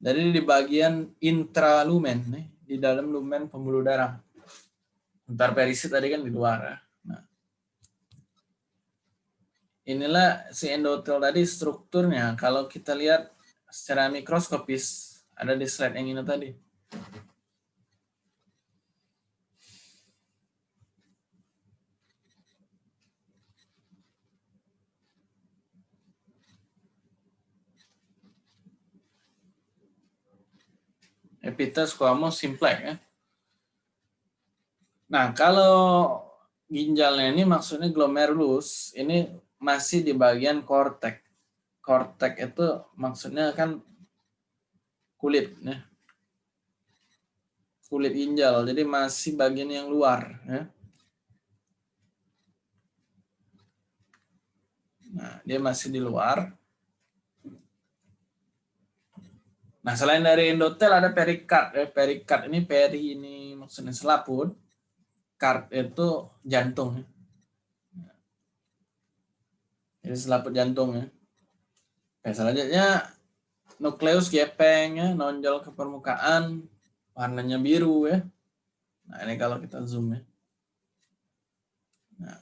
S1: Jadi di bagian intralumen, nih, di dalam lumen pembuluh darah. Ntar perisit tadi kan di luar ya. Nah. Inilah si endotel tadi strukturnya. Kalau kita lihat secara mikroskopis, ada di slide yang ini tadi. Epitel squamous simplex ya. Nah, kalau ginjalnya ini maksudnya glomerulus, ini masih di bagian kortek. Kortek itu maksudnya kan kulit ya. kulit ginjal jadi masih bagian yang luar ya. nah dia masih di luar nah selain dari endotel ada perikard ya. perikard ini peri ini maksudnya selaput kard itu jantung ya. jadi selaput jantung ya Oke, selanjutnya nukleus gepeng ya, nonjol ke permukaan, warnanya biru ya. Nah ini kalau kita zoom ya. Nah,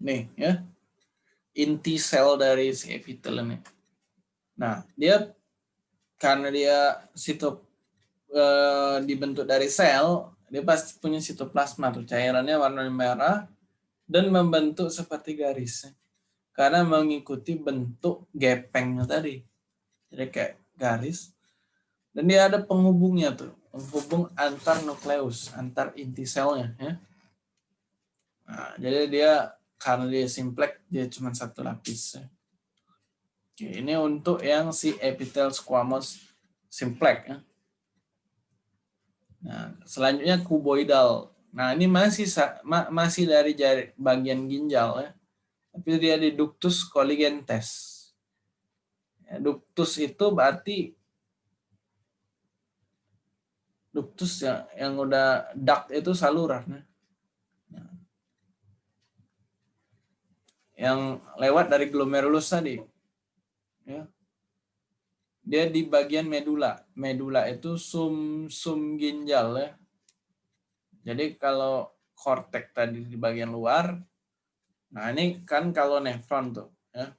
S1: nih ya, inti sel dari si epitel ini. Nah dia karena dia sitop e, dibentuk dari sel, dia pasti punya sitoplasma tuh cairannya warna merah dan membentuk seperti garis. Karena mengikuti bentuk gepengnya tadi jadi kayak garis Dan dia ada penghubungnya tuh, penghubung antar nukleus, antar inti selnya. Ya. Nah, jadi dia karena dia simplex, dia cuma satu lapis. Ya. Oke, ini untuk yang si epitel squamous simplex. Ya. Nah, selanjutnya kuboidal. Nah, ini masih masih dari bagian ginjal ya. Tapi dia di ductus colligentes. Ductus itu berarti ductus yang yang udah duct itu saluran ya. yang lewat dari glomerulus tadi ya. Dia di bagian medula medula itu sum sum ginjal ya. Jadi kalau kortek tadi di bagian luar nah ini kan kalau nefron tuh ya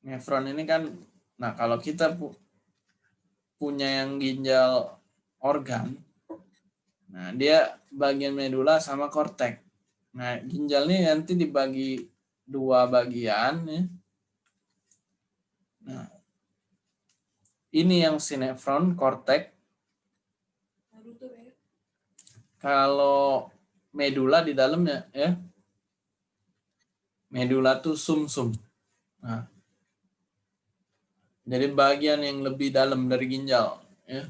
S1: nefron ini kan nah kalau kita pu punya yang ginjal organ. Nah, dia bagian medula sama kortek. Nah, ginjal ini nanti dibagi dua bagian. Ya. Nah, ini yang sinefron, kortek. Kalau medula di dalamnya, ya. Medula tuh sumsum. -sum. Nah, jadi bagian yang lebih dalam dari ginjal. Ya.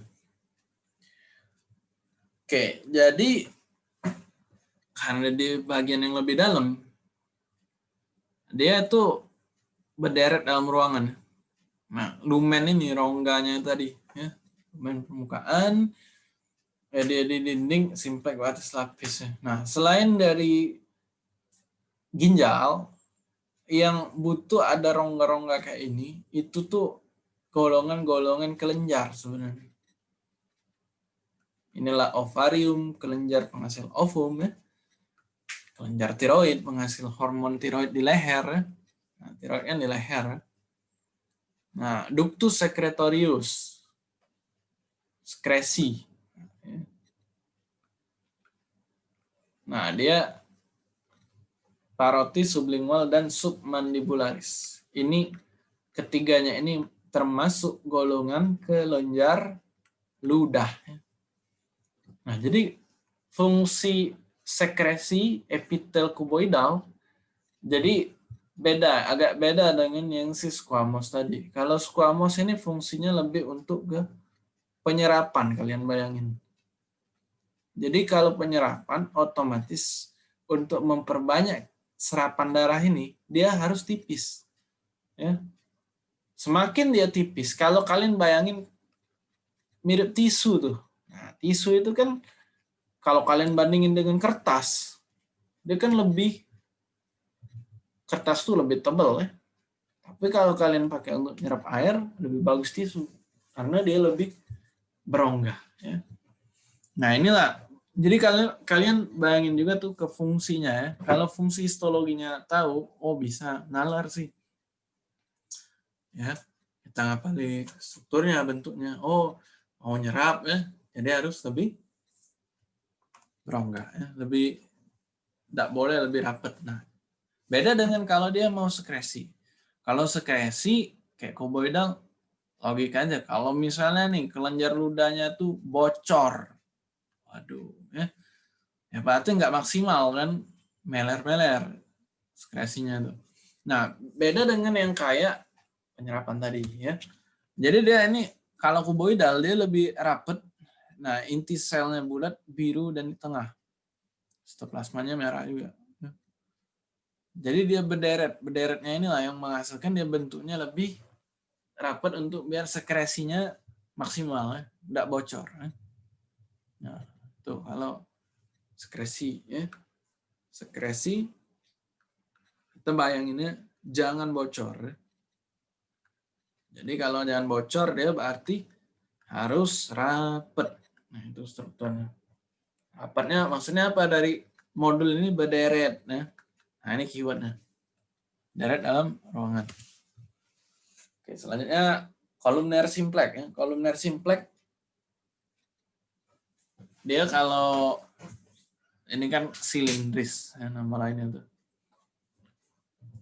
S1: Oke, jadi karena di bagian yang lebih dalam, dia itu berderet dalam ruangan. Nah, lumen ini rongganya tadi, ya, lumen permukaan, ya, dia di dinding, simpek atas lapis. Ya. Nah, selain dari ginjal, yang butuh ada rongga-rongga kayak ini, itu tuh golongan-golongan kelenjar sebenarnya. Inilah ovarium, kelenjar penghasil ovum ya. Kelenjar tiroid penghasil hormon tiroid di leher ya. Nah, tiroidnya di leher. Nah, ductus secretorius sekresi. Nah, dia parotis sublingual dan submandibularis. Ini ketiganya ini termasuk golongan kelenjar ludah. Nah, jadi fungsi sekresi epitel kuboidal jadi beda, agak beda dengan yang si squamous tadi. Kalau squamous ini fungsinya lebih untuk ke penyerapan, kalian bayangin. Jadi kalau penyerapan otomatis untuk memperbanyak serapan darah ini dia harus tipis. Ya, Semakin dia tipis, kalau kalian bayangin mirip tisu tuh. Nah, tisu itu kan kalau kalian bandingin dengan kertas, dia kan lebih kertas tuh lebih tebal ya. Tapi kalau kalian pakai untuk nyerap air, lebih bagus tisu karena dia lebih berongga ya. Nah, inilah jadi kalian kalian bayangin juga tuh ke fungsinya ya. Kalau fungsi histologinya tahu, oh bisa nalar sih. Ya kita ngapalin strukturnya bentuknya. Oh mau nyerap ya jadi harus lebih berongga ya lebih tidak boleh lebih rapat nah beda dengan kalau dia mau sekresi. Kalau sekresi kayak koboidal logika aja. Kalau misalnya nih kelenjar ludahnya tuh bocor. Waduh ya ya berarti nggak maksimal kan meler-meler sekresinya tuh nah beda dengan yang kayak penyerapan tadi ya. Jadi dia ini kalau kuboidal dia lebih rapet. Nah, inti selnya bulat, biru dan di tengah. Sitoplasmanya merah juga. Ya. Jadi dia berderet. Berderetnya inilah yang menghasilkan dia bentuknya lebih rapat untuk biar sekresinya maksimal ya, tidak bocor. Ya. Nah, kalau sekresi ya. Sekresi kita bayanginnya jangan bocor ya. Jadi kalau jangan bocor dia berarti harus rapet. Nah itu strukturnya. Rapatnya maksudnya apa dari modul ini berderet. Ya. Nah ini keywordnya. Deret dalam ruangan. Oke selanjutnya kolumner simplex. Ya. Kolumner simplex dia kalau ini kan silindris ya, nama lainnya tuh.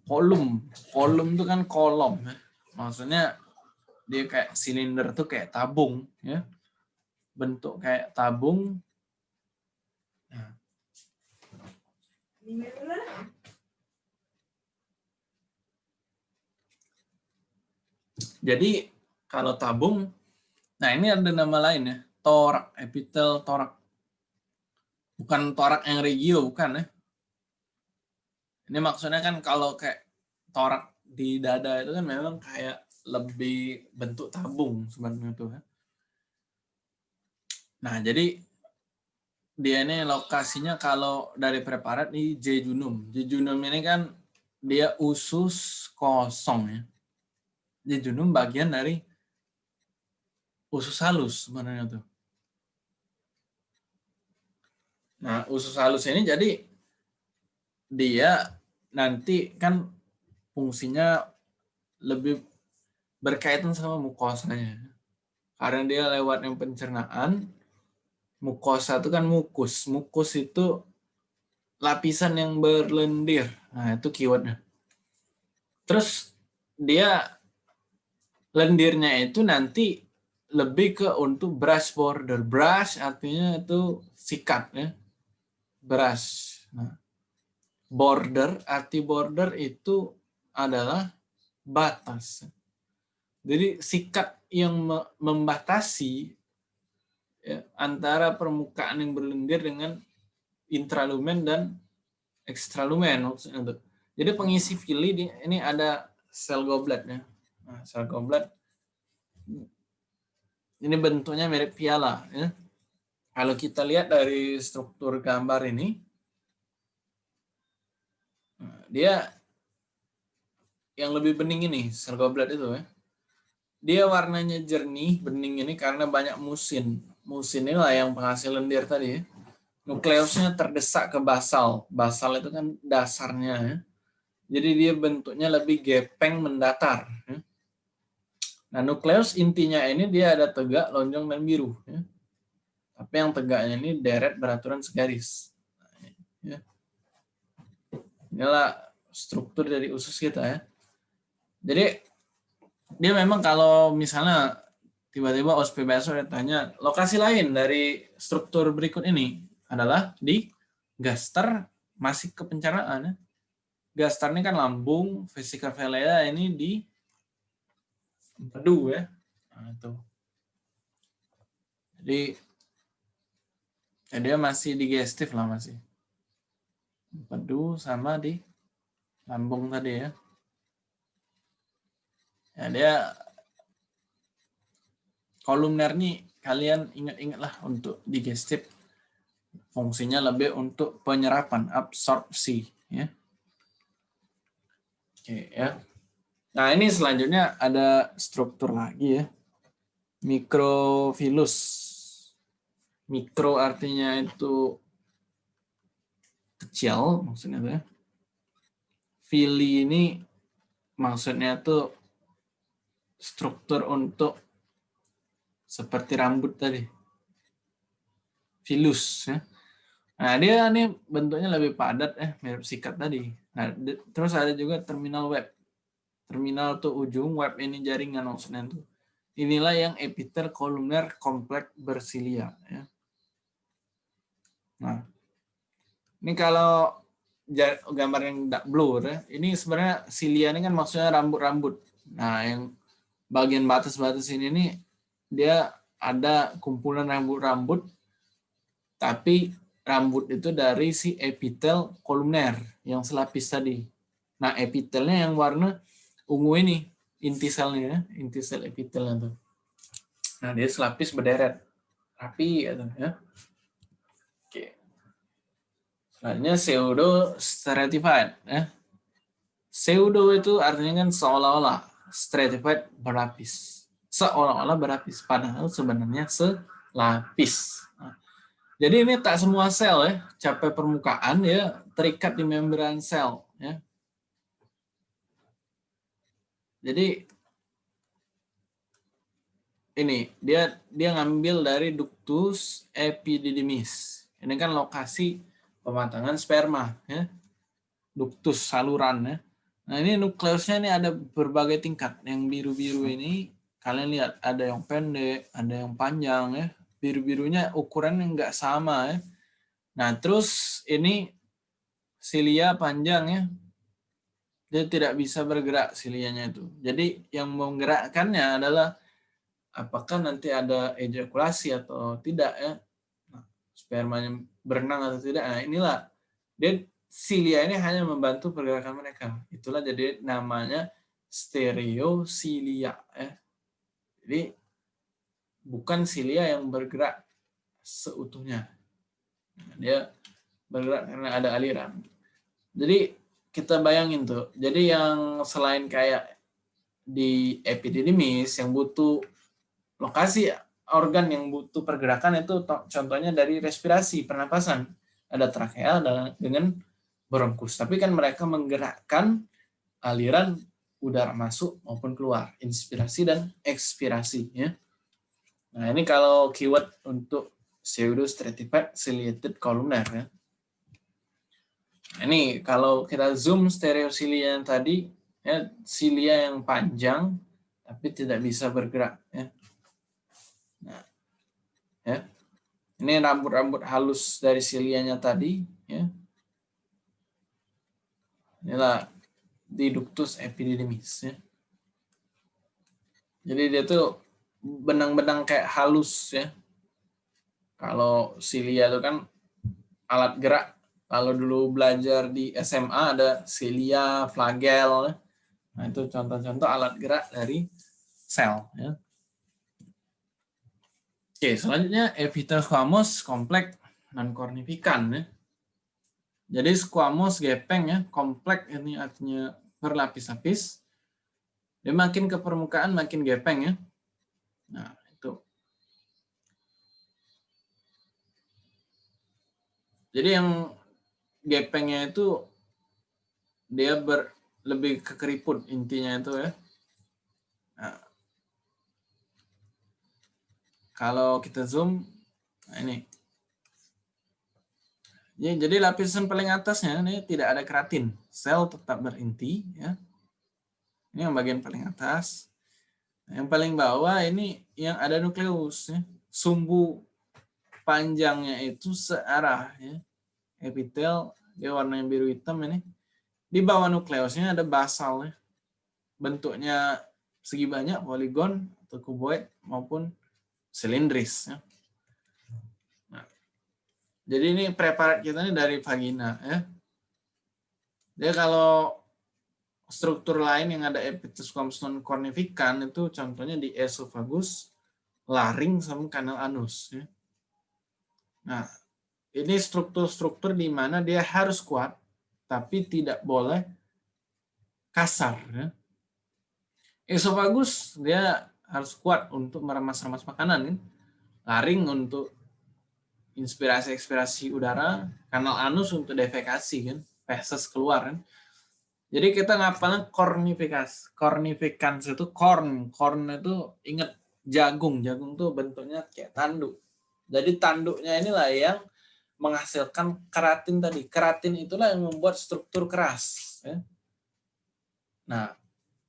S1: Kolum, kolum itu kan kolom ya maksudnya dia kayak silinder tuh kayak tabung ya bentuk kayak tabung nah. jadi kalau tabung nah ini ada nama lain ya torak epitel torak bukan torak yang regio bukan ya ini maksudnya kan kalau kayak torak di dada itu kan memang kayak lebih bentuk tabung sebenarnya tuh. Ya. Nah, jadi dia ini lokasinya kalau dari preparat di jejunum. Jejunum ini kan dia usus kosong ya. Jejunum bagian dari usus halus sebenarnya tuh. Nah, usus halus ini jadi dia nanti kan fungsinya lebih berkaitan sama mukosanya. Karena dia lewat yang pencernaan, mukosa itu kan mukus. Mukus itu lapisan yang berlendir. Nah, itu keywordnya. Terus dia lendirnya itu nanti lebih ke untuk brush border. Brush artinya itu sikat ya. Brush. Nah, border, arti border itu adalah batas. Jadi sikat yang membatasi ya, antara permukaan yang berlendir dengan intralumen dan ekstralumen Jadi pengisi fili ini ada sel goblet ya. Nah, sel goblet ini bentuknya mirip piala ya. Kalau kita lihat dari struktur gambar ini dia yang lebih bening ini sel goblet itu ya dia warnanya jernih, bening ini karena banyak musin. Musin inilah yang penghasil lendir tadi. Ya. Nukleusnya terdesak ke basal. Basal itu kan dasarnya. Ya. Jadi dia bentuknya lebih gepeng mendatar. Ya. Nah, nukleus intinya ini dia ada tegak, lonjong, dan biru. Ya. Tapi yang tegaknya ini deret beraturan segaris. Ya. Inilah struktur dari usus kita ya. Jadi dia memang kalau misalnya tiba-tiba OSPBSO tanya lokasi lain dari struktur berikut ini adalah di gaster masih ke pencernaan. Ya. Gaster ini kan lambung, vesica velea ini di empedu ya. Nah, itu. Jadi ya dia masih digestif lah masih. Empedu sama di lambung tadi ya. Ya, dia kolumner nih kalian ingat-ingatlah untuk digestif fungsinya lebih untuk penyerapan absorpsi ya. Oke ya. Nah, ini selanjutnya ada struktur lagi ya. Mikrofilus. Mikro artinya itu kecil maksudnya ya. Fili ini maksudnya tuh struktur untuk seperti rambut tadi. Filus. Ya. Nah, dia ini bentuknya lebih padat, eh mirip sikat tadi. Nah, terus ada juga terminal web. Terminal tuh ujung, web ini jaringan maksudnya tuh. Inilah yang epitel kolumner kompleks bersilia. Ya. Nah, ini kalau gambar yang blur, ya, ini sebenarnya silia ini kan maksudnya rambut-rambut. Nah, yang bagian batas-batas ini nih dia ada kumpulan rambut-rambut tapi rambut itu dari si epitel kolumner yang selapis tadi. Nah, epitelnya yang warna ungu ini, inti selnya ya, inti sel epitelnya tuh. Nah, dia selapis berderet. Rapi ya. Selanjutnya pseudo stratified ya. Pseudo itu artinya kan seolah-olah stratified berlapis. Seolah-olah berlapis, padahal sebenarnya selapis. Nah, jadi ini tak semua sel ya, capai permukaan ya terikat di membran sel ya. Jadi ini dia dia ngambil dari ductus epididymis. Ini kan lokasi pematangan sperma ya. Ductus saluran ya. Nah ini nukleusnya ini ada berbagai tingkat. Yang biru-biru ini kalian lihat ada yang pendek, ada yang panjang ya. Biru-birunya ukurannya nggak sama ya. Nah, terus ini silia panjang ya. Dia tidak bisa bergerak silianya itu. Jadi yang menggerakkannya adalah apakah nanti ada ejakulasi atau tidak ya. Nah, spermanya berenang atau tidak. Nah, inilah dia silia ini hanya membantu pergerakan mereka. Itulah jadi namanya stereosilia ya. Jadi bukan silia yang bergerak seutuhnya. Nah, dia bergerak karena ada aliran. Jadi kita bayangin tuh. Jadi yang selain kayak di epididymis yang butuh lokasi organ yang butuh pergerakan itu contohnya dari respirasi, pernapasan. Ada trakea dengan bronkus. Tapi kan mereka menggerakkan aliran udara masuk maupun keluar, inspirasi dan ekspirasi. Ya. Nah ini kalau keyword untuk pseudo stratified ciliated columnar. Ya. Nah, ini kalau kita zoom stereosilia yang tadi, ya, silia yang panjang tapi tidak bisa bergerak. Ya. Ya. Ini rambut-rambut halus dari silianya tadi. Ya. Inilah di ductus epididymis ya. Jadi dia tuh benang-benang kayak halus ya. Kalau silia itu kan alat gerak. Kalau dulu belajar di SMA ada silia, flagel. Ya. Nah, itu contoh-contoh alat gerak dari sel ya. Oke, selanjutnya epithelioma kompleks non kornifikan ya. Jadi squamous gepeng ya, kompleks ini artinya berlapis-lapis. Dia makin ke permukaan makin gepeng ya. Nah, itu. Jadi yang gepengnya itu dia ber, lebih ke keriput intinya itu ya. Nah, kalau kita zoom, nah ini Ya, jadi lapisan paling atasnya ini tidak ada keratin. Sel tetap berinti. Ya. Ini yang bagian paling atas. Yang paling bawah ini yang ada nukleus. Ya. Sumbu panjangnya itu searah. Ya. Epitel, dia warnanya biru hitam ini. Di bawah nukleusnya ada basal. Ya. Bentuknya segi banyak, poligon, atau kuboid, maupun silindris. Ya. Jadi ini preparat kita ini dari vagina ya. Dia kalau struktur lain yang ada epithelium non kornifikan itu contohnya di esophagus, laring sama kanal anus ya. Nah, ini struktur-struktur di mana dia harus kuat tapi tidak boleh kasar ya. Esophagus dia harus kuat untuk meremas-remas makanan, ya. laring untuk inspirasi-inspirasi udara, kanal anus untuk defekasi kan, feses keluar kan. Jadi kita ngapalnya kornifikasi. Kornifikans itu korn. Korn itu ingat jagung. Jagung tuh bentuknya kayak tanduk. Jadi tanduknya inilah yang menghasilkan keratin tadi. Keratin itulah yang membuat struktur keras. Ya. Nah,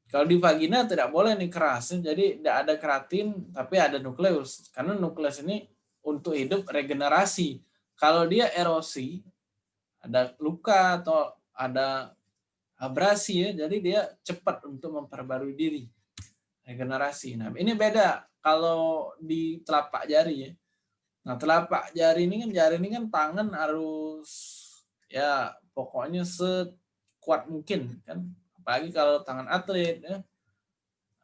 S1: kalau di vagina tidak boleh nih keras. Jadi tidak ada keratin, tapi ada nukleus. Karena nukleus ini untuk hidup regenerasi. Kalau dia erosi, ada luka atau ada abrasi ya, jadi dia cepat untuk memperbarui diri. Regenerasi. Nah, ini beda kalau di telapak jari ya. Nah, telapak jari ini kan jari ini kan tangan harus ya pokoknya sekuat mungkin kan. Apalagi kalau tangan atlet ya.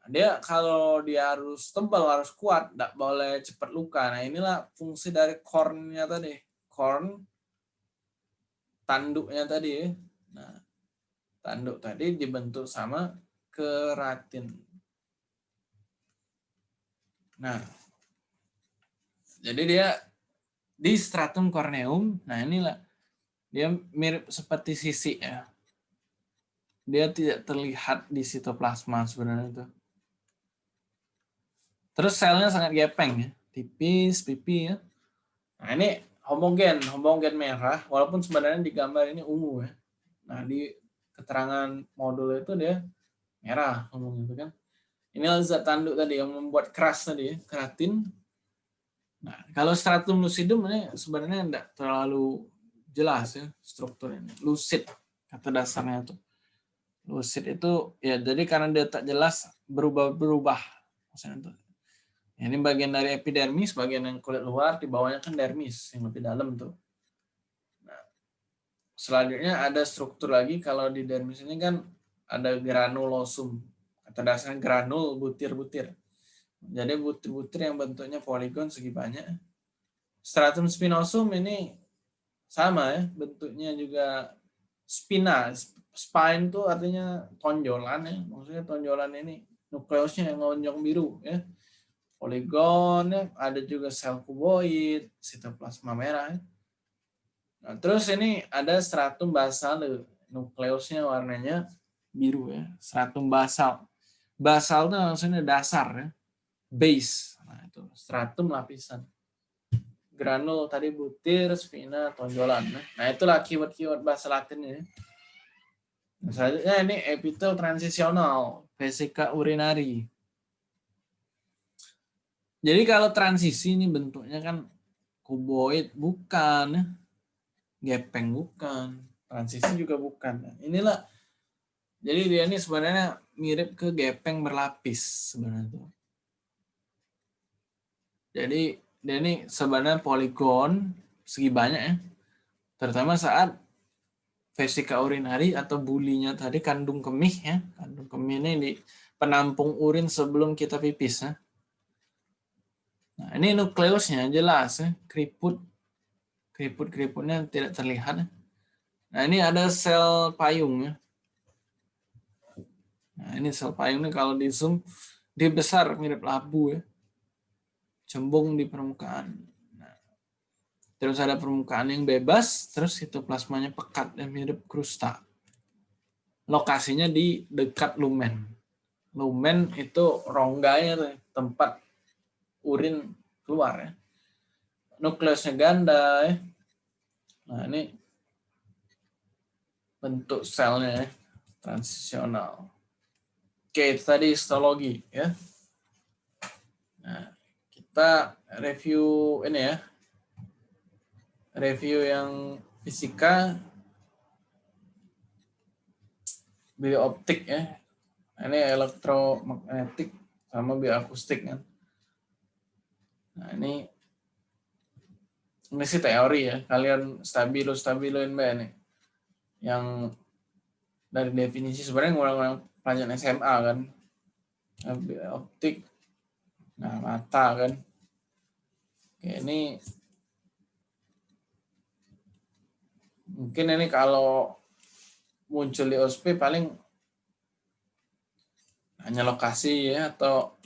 S1: Dia kalau dia harus tebal harus kuat tidak boleh cepat luka. Nah inilah fungsi dari cornnya tadi corn tanduknya tadi nah tanduk tadi dibentuk sama keratin. Nah jadi dia di stratum corneum. Nah inilah dia mirip seperti sisi ya dia tidak terlihat di sitoplasma sebenarnya itu Terus selnya sangat gepeng ya, tipis, pipi ya. Nah ini homogen, homogen merah, walaupun sebenarnya di gambar ini ungu ya. Nah di keterangan modul itu dia merah ngomong itu kan. Ini zat tanduk tadi yang membuat keras tadi, ya, keratin. Nah, kalau stratum lucidum ini sebenarnya tidak terlalu jelas ya strukturnya. Lucid kata dasarnya itu. Lucid itu ya jadi karena dia tak jelas berubah-berubah. Ini bagian dari epidermis, bagian yang kulit luar, di bawahnya kan dermis yang lebih dalam tuh. Nah, selanjutnya ada struktur lagi kalau di dermis ini kan ada granulosum atau dasarnya granul butir-butir. Jadi butir-butir yang bentuknya poligon segi banyak. Stratum spinosum ini sama ya, bentuknya juga spina. Spine itu artinya tonjolan ya. Maksudnya tonjolan ini nukleusnya yang lonjong biru ya. Poligon ya, ada juga sel kuboid, sitoplasma merah ya. Nah, terus ini ada stratum basal, nukleusnya warnanya biru ya, stratum basal. Basal itu maksudnya dasar ya, base. Nah, itu stratum lapisan. Granul tadi butir, spina, tonjolan. Ya. Nah, itulah keyword-keyword bahasa Latinnya. Nah, selanjutnya ini epitel transisional, vesika urinari. Jadi kalau transisi ini bentuknya kan kuboid bukan, ya. gepeng bukan, transisi juga bukan. Inilah jadi dia ini sebenarnya mirip ke gepeng berlapis sebenarnya. Jadi dia ini sebenarnya poligon segi banyak ya. Terutama saat vesika urinari atau bulinya tadi kandung kemih ya. Kandung kemih ini di penampung urin sebelum kita pipis ya. Nah, ini nukleusnya jelas ya, keriput keriput-keriputnya tidak terlihat. Ya. Nah, ini ada sel payung ya. Nah, ini sel payung ini kalau di zoom dia besar mirip labu ya. Cembung di permukaan. Terus ada permukaan yang bebas, terus itu plasmanya pekat dan mirip krusta. Lokasinya di dekat lumen. Lumen itu rongganya tempat urin keluar ya. Nukleusnya ganda ya. Nah, ini bentuk selnya ya, transisional. Oke, itu tadi histologi ya. Nah, kita review ini ya. Review yang fisika biooptik ya. Ini elektromagnetik sama bioakustik kan. Nah, ini ini sih teori ya. Kalian stabilo stabiloin mbak ini. Yang dari definisi sebenarnya ngulang-ngulang pelajaran SMA kan optik nah mata kan Oke, ini mungkin ini kalau muncul di OSP paling hanya lokasi ya atau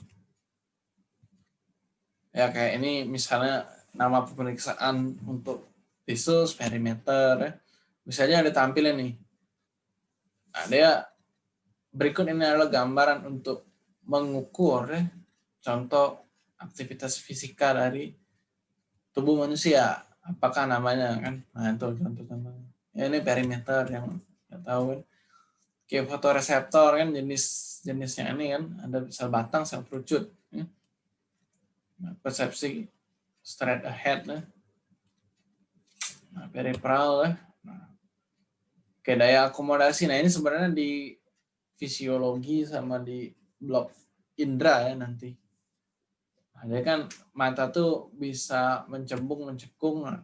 S1: ya kayak ini misalnya nama pemeriksaan untuk visus perimeter ya. misalnya ada tampilan nih ada ya Berikut ini adalah gambaran untuk mengukur ya, contoh aktivitas fisika dari tubuh manusia. Apakah namanya kan? Nah itu contoh contohnya. Ya, ini perimeter yang nggak tahu kan. Oke, fotoreseptor kan jenis jenisnya ini kan ada sel batang, sel kerucut. Ya. Nah, persepsi straight ahead ya. Nah, peripheral ya. Nah, oke, daya akomodasi. Nah ini sebenarnya di fisiologi sama di blok indera ya nanti. Jadi kan mata tuh bisa mencembung, mencekung, nah,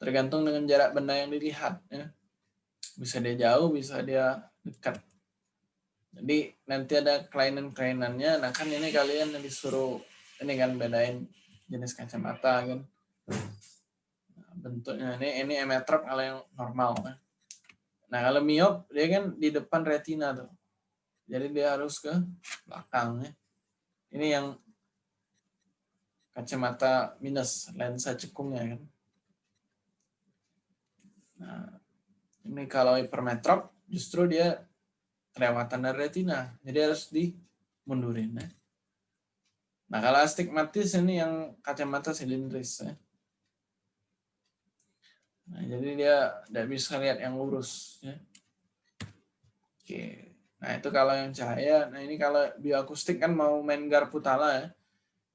S1: tergantung dengan jarak benda yang dilihat. Ya. Bisa dia jauh, bisa dia dekat. Jadi nanti ada kelainan-kelainannya. Nah kan ini kalian yang disuruh ini kan bedain jenis kacamata kan. Nah, bentuknya ini ini emetrop kalau yang normal. Ya. Nah kalau miop dia kan di depan retina tuh. Jadi dia harus ke belakang. Ya. Ini yang kacamata minus, lensa cekungnya kan. Nah, ini kalau hipermetrop justru dia kelewatan dari retina. Jadi harus dimundurin. Ya. Nah, kalau astigmatis ini yang kacamata silindris. Ya. Nah, jadi dia tidak bisa lihat yang lurus. Ya. Oke. Nah, itu kalau yang cahaya. Nah, ini kalau bioakustik kan mau main garputala ya.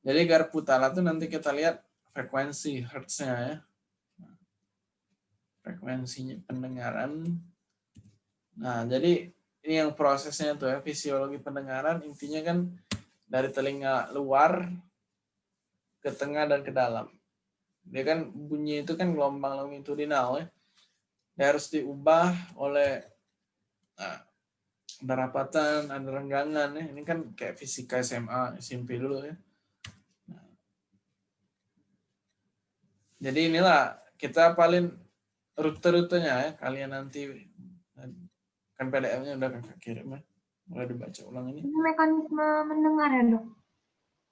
S1: Jadi garputala itu nanti kita lihat frekuensi hertznya ya. Frekuensinya pendengaran. Nah, jadi ini yang prosesnya tuh ya, fisiologi pendengaran intinya kan dari telinga luar ke tengah dan ke dalam. Dia kan bunyi itu kan gelombang longitudinal ya. Dia harus diubah oleh nah, ada ada renggangan ya. Ini kan kayak fisika SMA, SMP dulu ya. Jadi inilah kita paling rute-rutenya ya. Kalian nanti kan PDF-nya udah kakak kirim ya. Mulai dibaca ulang ini.
S2: Ini mekanisme mendengar ya dok?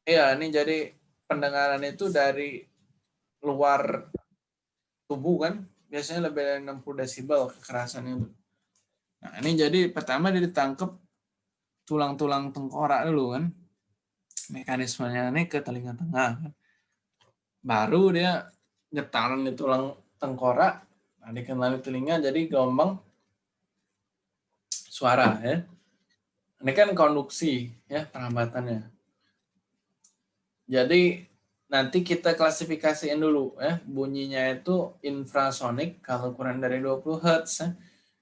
S1: Iya, ini jadi pendengaran itu dari luar tubuh kan. Biasanya lebih dari 60 desibel kekerasan itu. Nah, ini jadi pertama dia ditangkap tulang-tulang tengkorak dulu kan. Mekanismenya ini ke telinga tengah kan. Baru dia getaran di tulang tengkorak, nah dikenali telinga jadi gelombang suara ya. Ini kan konduksi ya perambatannya. Jadi nanti kita klasifikasiin dulu ya bunyinya itu infrasonik kalau kurang dari 20 Hz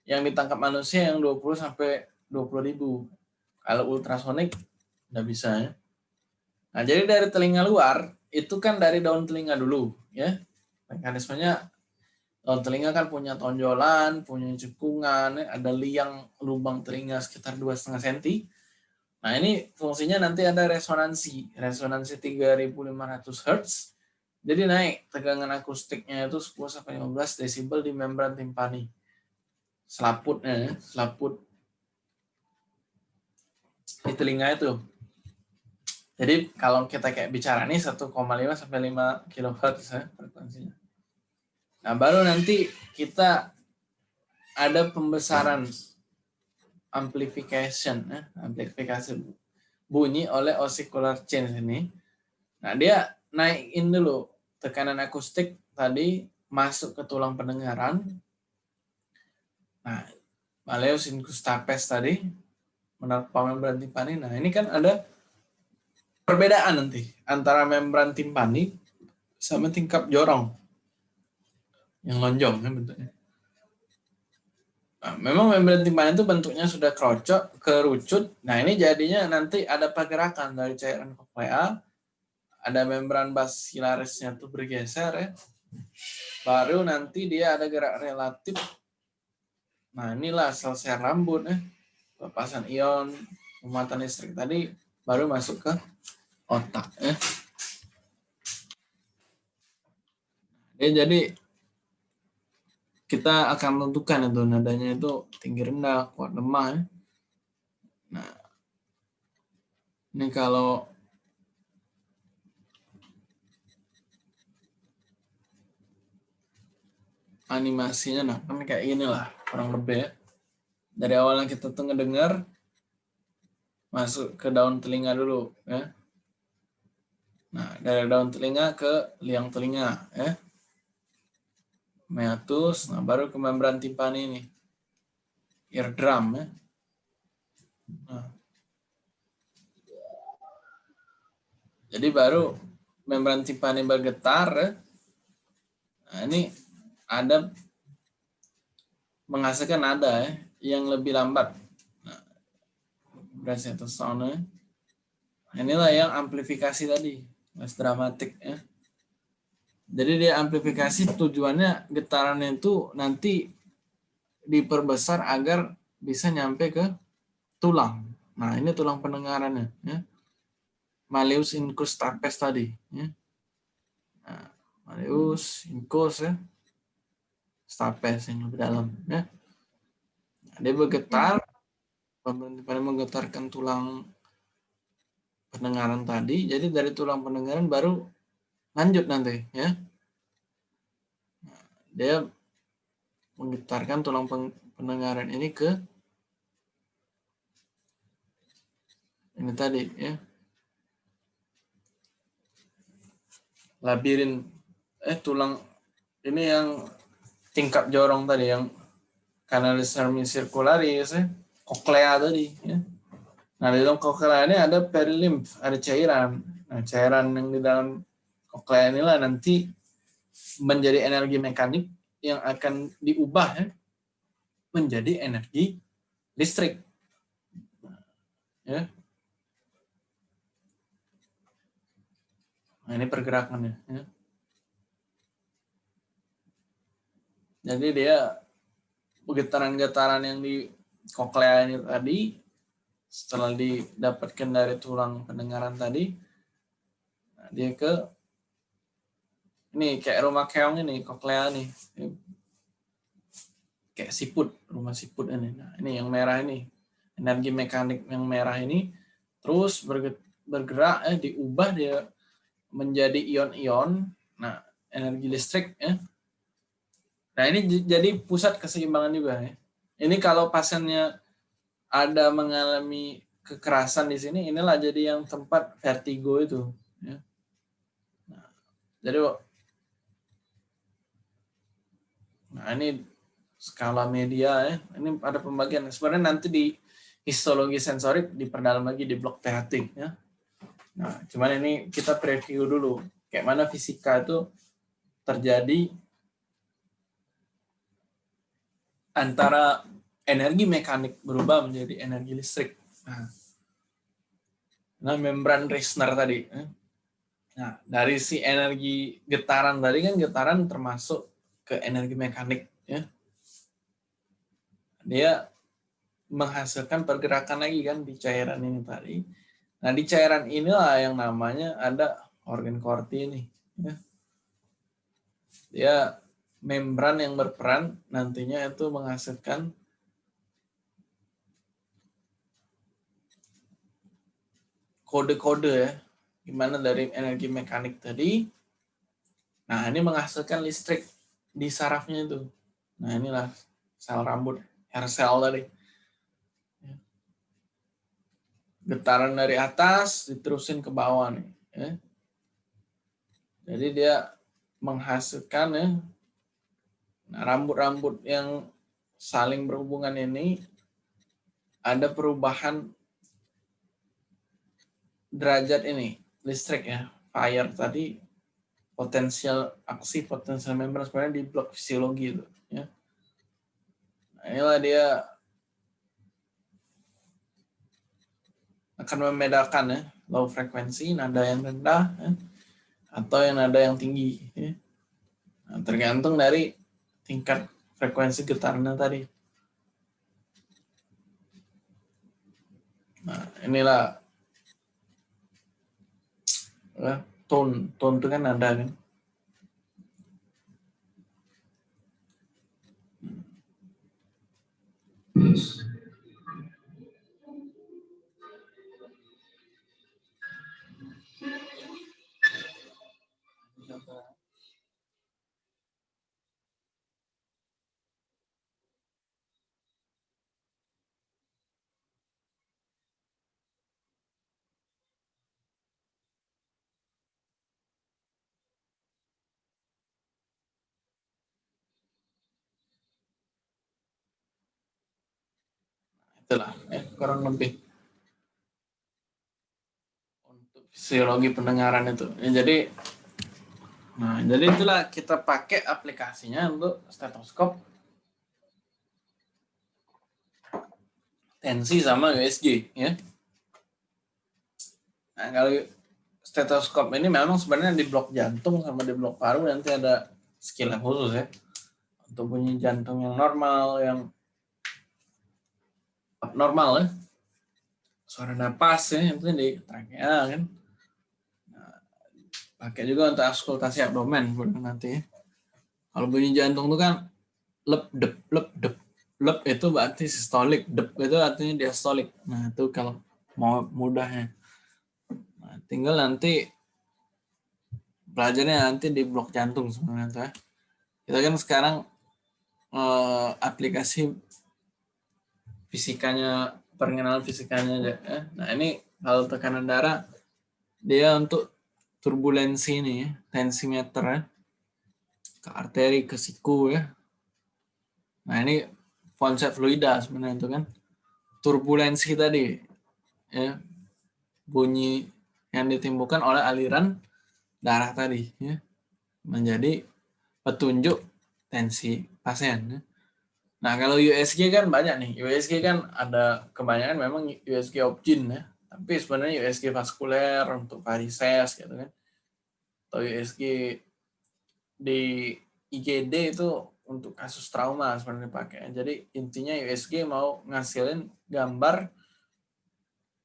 S1: ya yang ditangkap manusia yang 20 sampai 20 ribu. Kalau ultrasonik nggak bisa ya. Nah, jadi dari telinga luar itu kan dari daun telinga dulu ya. Mekanismenya daun telinga kan punya tonjolan, punya cekungan, ada liang lubang telinga sekitar 2,5 cm. Nah, ini fungsinya nanti ada resonansi, resonansi 3500 Hz. Jadi naik tegangan akustiknya itu 10 sampai 15 desibel di membran timpani selaputnya, selaput di telinga itu. Jadi kalau kita kayak bicara nih 1,5 sampai 5 kHz ya frekuensinya. Nah, baru nanti kita ada pembesaran amplification ya, amplifikasi bunyi oleh oscicular change ini. Nah, dia naikin dulu tekanan akustik tadi masuk ke tulang pendengaran Nah, Maleus tadi, menurut membran timpani. Nah, ini kan ada perbedaan nanti antara membran timpani sama tingkap jorong yang lonjong ya bentuknya. Nah, memang membran timpani itu bentuknya sudah kerocok, kerucut. Nah, ini jadinya nanti ada pergerakan dari cairan koklea, ada membran basilarisnya tuh bergeser ya. Baru nanti dia ada gerak relatif Nah, inilah sel-sel rambut ya. Lepasan ion pemutaran listrik tadi baru masuk ke otak ya. Ya, jadi kita akan menentukan itu nadanya itu tinggi rendah, kuat lemah ya. Nah, ini kalau animasinya nah kan kayak gini lah kurang lebih ya. Dari awalnya kita tuh ngedengar masuk ke daun telinga dulu ya. Nah, dari daun telinga ke liang telinga ya. Meatus, nah baru ke membran timpani ini. Eardrum ya. Nah. Jadi baru membran timpani bergetar ya. Nah, ini ada menghasilkan nada ya, yang lebih lambat. Nah, atau sound ya. Inilah yang amplifikasi tadi, less dramatik ya. Jadi dia amplifikasi tujuannya getarannya itu nanti diperbesar agar bisa nyampe ke tulang. Nah ini tulang pendengarannya. Ya. Malleus incus trapes tadi. Ya. Nah, Malleus incus ya stapes yang lebih dalam ya dia bergetar pada menggetarkan tulang pendengaran tadi jadi dari tulang pendengaran baru lanjut nanti ya dia menggetarkan tulang pendengaran ini ke ini tadi ya labirin eh tulang ini yang tingkat jorong tadi yang kanalis sirkularis ya, koklea tadi. Ya. Nah, di dalam koklea ini ada perilymph, ada cairan. Nah, cairan yang di dalam koklea inilah nanti menjadi energi mekanik yang akan diubah ya, menjadi energi listrik. Ya. Nah, ini pergerakannya. Ya. Jadi dia getaran-getaran yang di koklea ini tadi setelah didapatkan dari tulang pendengaran tadi dia ke ini kayak rumah keong ini koklea nih. Kayak siput rumah siput ini. Nah ini yang merah ini. Energi mekanik yang merah ini terus bergerak eh diubah dia menjadi ion-ion. Nah energi listrik ya nah ini jadi pusat keseimbangan juga ya. Ini kalau pasiennya ada mengalami kekerasan di sini, inilah jadi yang tempat vertigo itu. Ya. Nah, jadi, nah ini skala media ya. Ini ada pembagian. Sebenarnya nanti di histologi sensorik diperdalam lagi di blok THT ya. Nah, cuman ini kita preview dulu kayak mana fisika itu terjadi antara energi mekanik berubah menjadi energi listrik. Nah, nah membran Reissner tadi. Eh. Nah, dari si energi getaran tadi kan getaran termasuk ke energi mekanik. Ya. Dia menghasilkan pergerakan lagi kan di cairan ini tadi. Nah, di cairan inilah yang namanya ada organ korti ini. Ya. Dia membran yang berperan nantinya itu menghasilkan kode-kode ya, gimana dari energi mekanik tadi. Nah, ini menghasilkan listrik di sarafnya itu. Nah, inilah sel rambut, hair cell tadi. Ya. Getaran dari atas diterusin ke bawah nih. Ya. Jadi dia menghasilkan ya Nah, rambut-rambut yang saling berhubungan ini ada perubahan derajat ini, listrik ya, fire tadi potensial aksi potensial membran sebenarnya di blok fisiologi itu ya. Nah, inilah dia akan membedakan ya low frekuensi nada yang rendah ya, atau yang nada yang tinggi ya. Nah, tergantung dari tingkat frekuensi getarannya tadi. Nah, inilah ya, தோன் தோன்றுங்க நன்றாக. Itulah ya, kurang lebih. Untuk fisiologi pendengaran itu. Ya, jadi nah jadi itulah kita pakai aplikasinya untuk stetoskop. Tensi sama USG ya. Nah kalau stetoskop ini memang sebenarnya di blok jantung sama di blok paru nanti ada skill yang khusus ya. Untuk bunyi jantung yang normal yang abnormal ya. Suara napas ya, itu di trachea kan. Nah, pakai juga untuk auskultasi abdomen nanti ya. Kalau bunyi jantung itu kan lep dep lep dep lep itu berarti sistolik dep itu artinya diastolik. Nah itu kalau mau mudahnya. Nah, tinggal nanti belajarnya nanti di blok jantung sebenarnya. Ya. Kita kan sekarang eh, aplikasi fisikanya pengenalan fisikanya aja ya. Nah ini kalau tekanan darah dia untuk turbulensi ini ya, tensimeter ya ke arteri ke siku ya. Nah ini konsep fluida sebenarnya itu kan turbulensi tadi, ya, bunyi yang ditimbulkan oleh aliran darah tadi, ya, menjadi petunjuk tensi pasien. Ya. Nah kalau USG kan banyak nih, USG kan ada kebanyakan memang USG opjin ya, tapi sebenarnya USG vaskuler untuk varises gitu kan, atau USG di IGD itu untuk kasus trauma sebenarnya pakai. Jadi intinya USG mau ngasilin gambar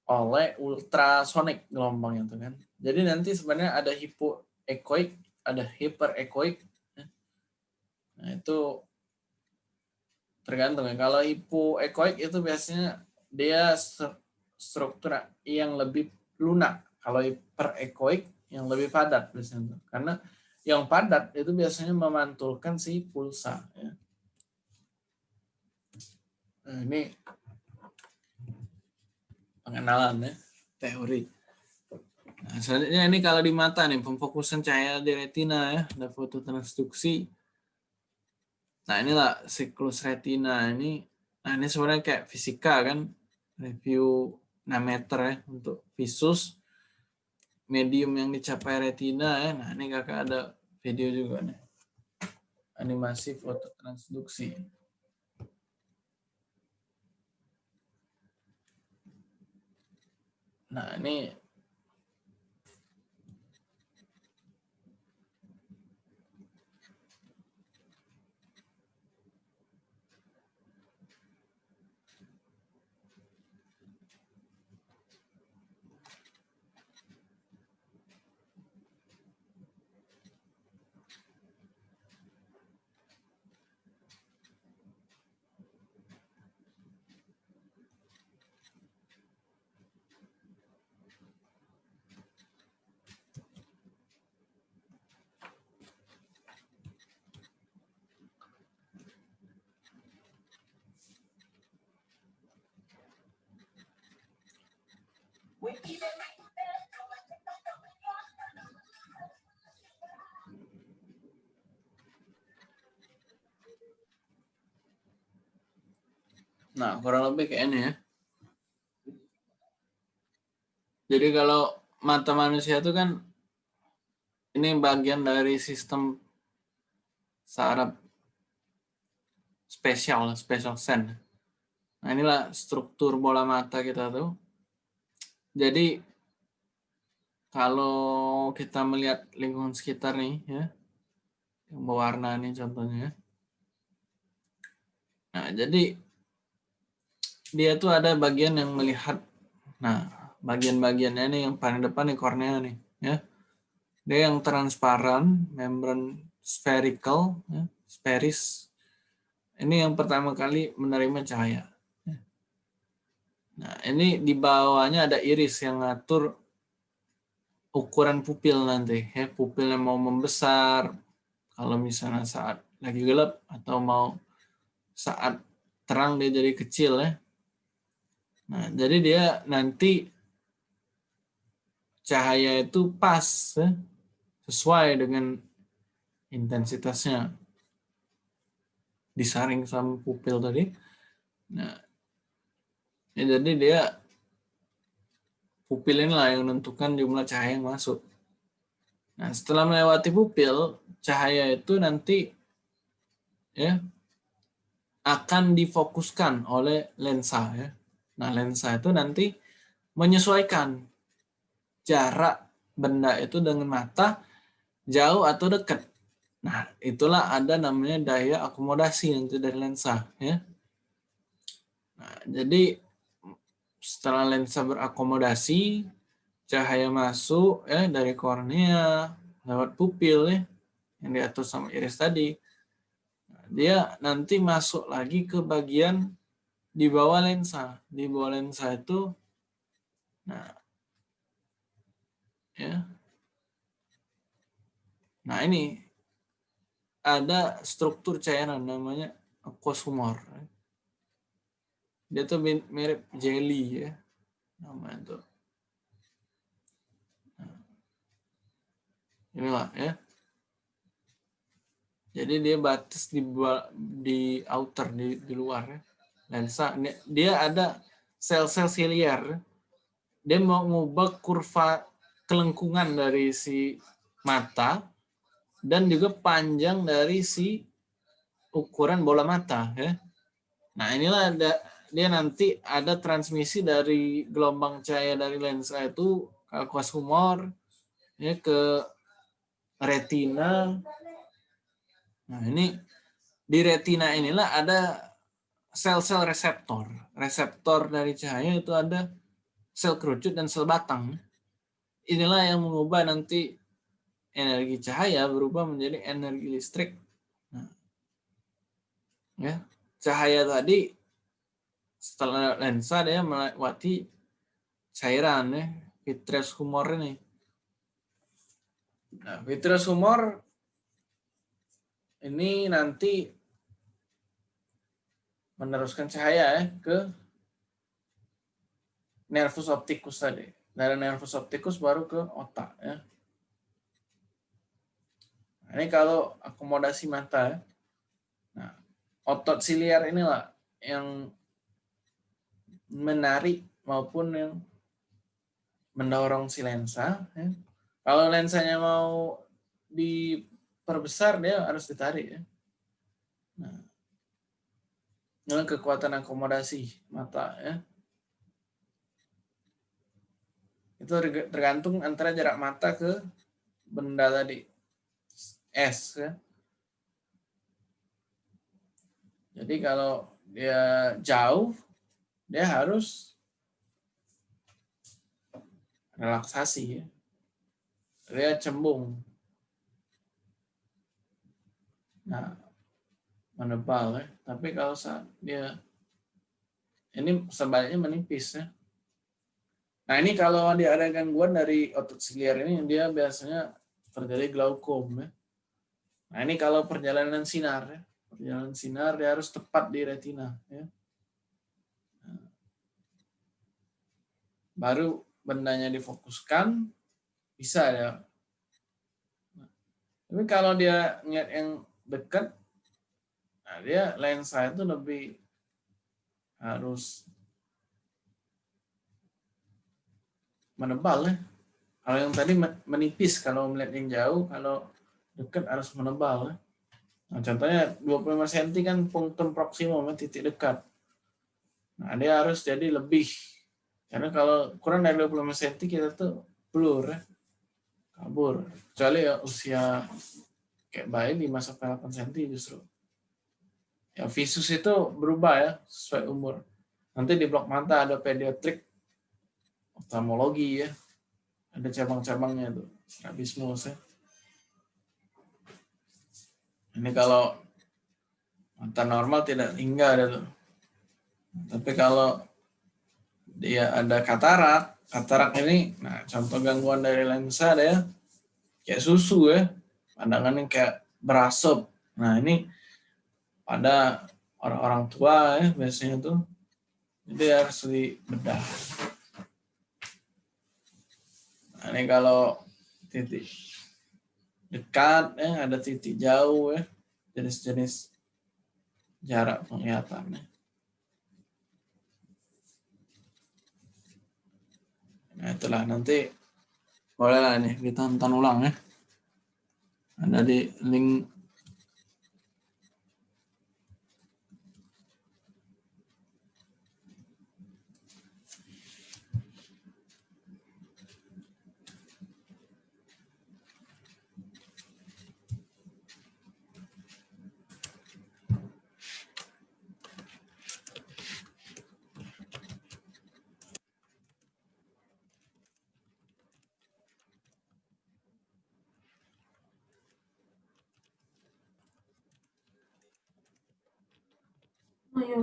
S1: oleh ultrasonik gelombang itu kan. Jadi nanti sebenarnya ada hipoekoik, ada hiperekoik. Nah itu tergantung ya. Kalau hipoekoik itu biasanya dia struktur yang lebih lunak. Kalau hiperekoik yang lebih padat biasanya. Karena yang padat itu biasanya memantulkan si pulsa. Ya. Nah, ini pengenalan ya, teori. Nah, selanjutnya ini kalau di mata nih, pemfokusan cahaya di retina ya, ada foto transduksi. Nah inilah siklus retina ini. Nah ini sebenarnya kayak fisika kan, review 6 meter ya untuk visus medium yang dicapai retina ya. Nah, ini kakak ada video juga nih. Animasi foto transduksi. Nah, ini Nah, kurang lebih kayak ini ya. Jadi kalau mata manusia itu kan ini bagian dari sistem saraf spesial, spesial sen. Nah, inilah struktur bola mata kita tuh. Jadi kalau kita melihat lingkungan sekitar nih ya, yang berwarna nih contohnya. Nah, jadi dia tuh ada bagian yang melihat. Nah bagian-bagiannya ini yang paling depan nih kornea nih ya. Dia yang transparan membran spherical ya, spheris ini yang pertama kali menerima cahaya ya. nah ini di bawahnya ada iris yang ngatur ukuran pupil nanti ya. Pupilnya mau membesar kalau misalnya saat lagi gelap atau mau saat terang dia jadi kecil ya Nah, jadi dia nanti cahaya itu pas ya, sesuai dengan intensitasnya disaring sama pupil tadi. Nah, ya jadi dia pupil inilah yang menentukan jumlah cahaya yang masuk. Nah, setelah melewati pupil, cahaya itu nanti ya akan difokuskan oleh lensa ya Nah, lensa itu nanti menyesuaikan jarak benda itu dengan mata jauh atau dekat. Nah, itulah ada namanya daya akomodasi nanti dari lensa. Ya. Nah, jadi setelah lensa berakomodasi, cahaya masuk ya dari kornea lewat pupil ya, yang diatur sama iris tadi. Nah, dia nanti masuk lagi ke bagian di bawah lensa. Di bawah lensa itu, nah, ya. Nah ini ada struktur cairan namanya aqueous humor. Dia tuh mirip jelly ya, namanya tuh. Nah, inilah ya. Jadi dia batas di di outer di, di luar ya lensa dia ada sel-sel siliar dia mau mengubah kurva kelengkungan dari si mata dan juga panjang dari si ukuran bola mata ya. Nah, inilah ada dia nanti ada transmisi dari gelombang cahaya dari lensa itu ke kuas humor ya ke retina. Nah, ini di retina inilah ada sel-sel reseptor. Reseptor dari cahaya itu ada sel kerucut dan sel batang. Inilah yang mengubah nanti energi cahaya berubah menjadi energi listrik. Nah, ya, cahaya tadi setelah lensa dia melewati cairan ya vitreous humor ini. Nah, vitreous humor ini nanti meneruskan cahaya ya ke nervus opticus tadi. Dari nervus opticus baru ke otak ya. Nah, ini kalau akomodasi mata ya. Nah, otot siliar inilah yang menarik maupun yang mendorong si lensa. Ya. Kalau lensanya mau diperbesar, dia harus ditarik. Ya. Nah, kekuatan akomodasi mata. ya Itu tergantung antara jarak mata ke benda tadi. S. Ya. Jadi kalau dia jauh, dia harus relaksasi ya. Dia cembung. Nah, menebal ya. Tapi kalau saat dia ini sebaliknya menipis ya. Nah ini kalau dia ada gangguan dari otot siliar ini dia biasanya terjadi glaukom ya. Nah ini kalau perjalanan sinar ya. Perjalanan sinar dia harus tepat di retina ya. baru bendanya difokuskan bisa ya tapi kalau dia ngeliat yang dekat nah dia lensa itu lebih harus menebal ya kalau yang tadi menipis kalau melihat yang jauh kalau dekat harus menebal ya nah, contohnya 25 cm kan punktum proksimum titik dekat nah dia harus jadi lebih karena kalau kurang dari 25 cm kita tuh blur ya. Kabur. Kecuali ya usia kayak bayi 5 sampai 8 cm justru. Ya visus itu berubah ya sesuai umur. Nanti di blok mata ada pediatrik oftalmologi ya. Ada cabang-cabangnya tuh, strabismus ya. Ini kalau mata normal tidak hingga ada tuh. Tapi kalau dia ada katarak. Katarak ini, nah contoh gangguan dari lensa ada ya, kayak susu ya, pandangannya kayak berasap. Nah ini pada orang-orang tua ya biasanya tuh, jadi harus dibedah. Nah ini kalau titik dekat ya, ada titik jauh ya, jenis-jenis jarak penglihatannya. Nah, itulah nanti bolehlah nih ditonton ulang ya. Ada di link Oke.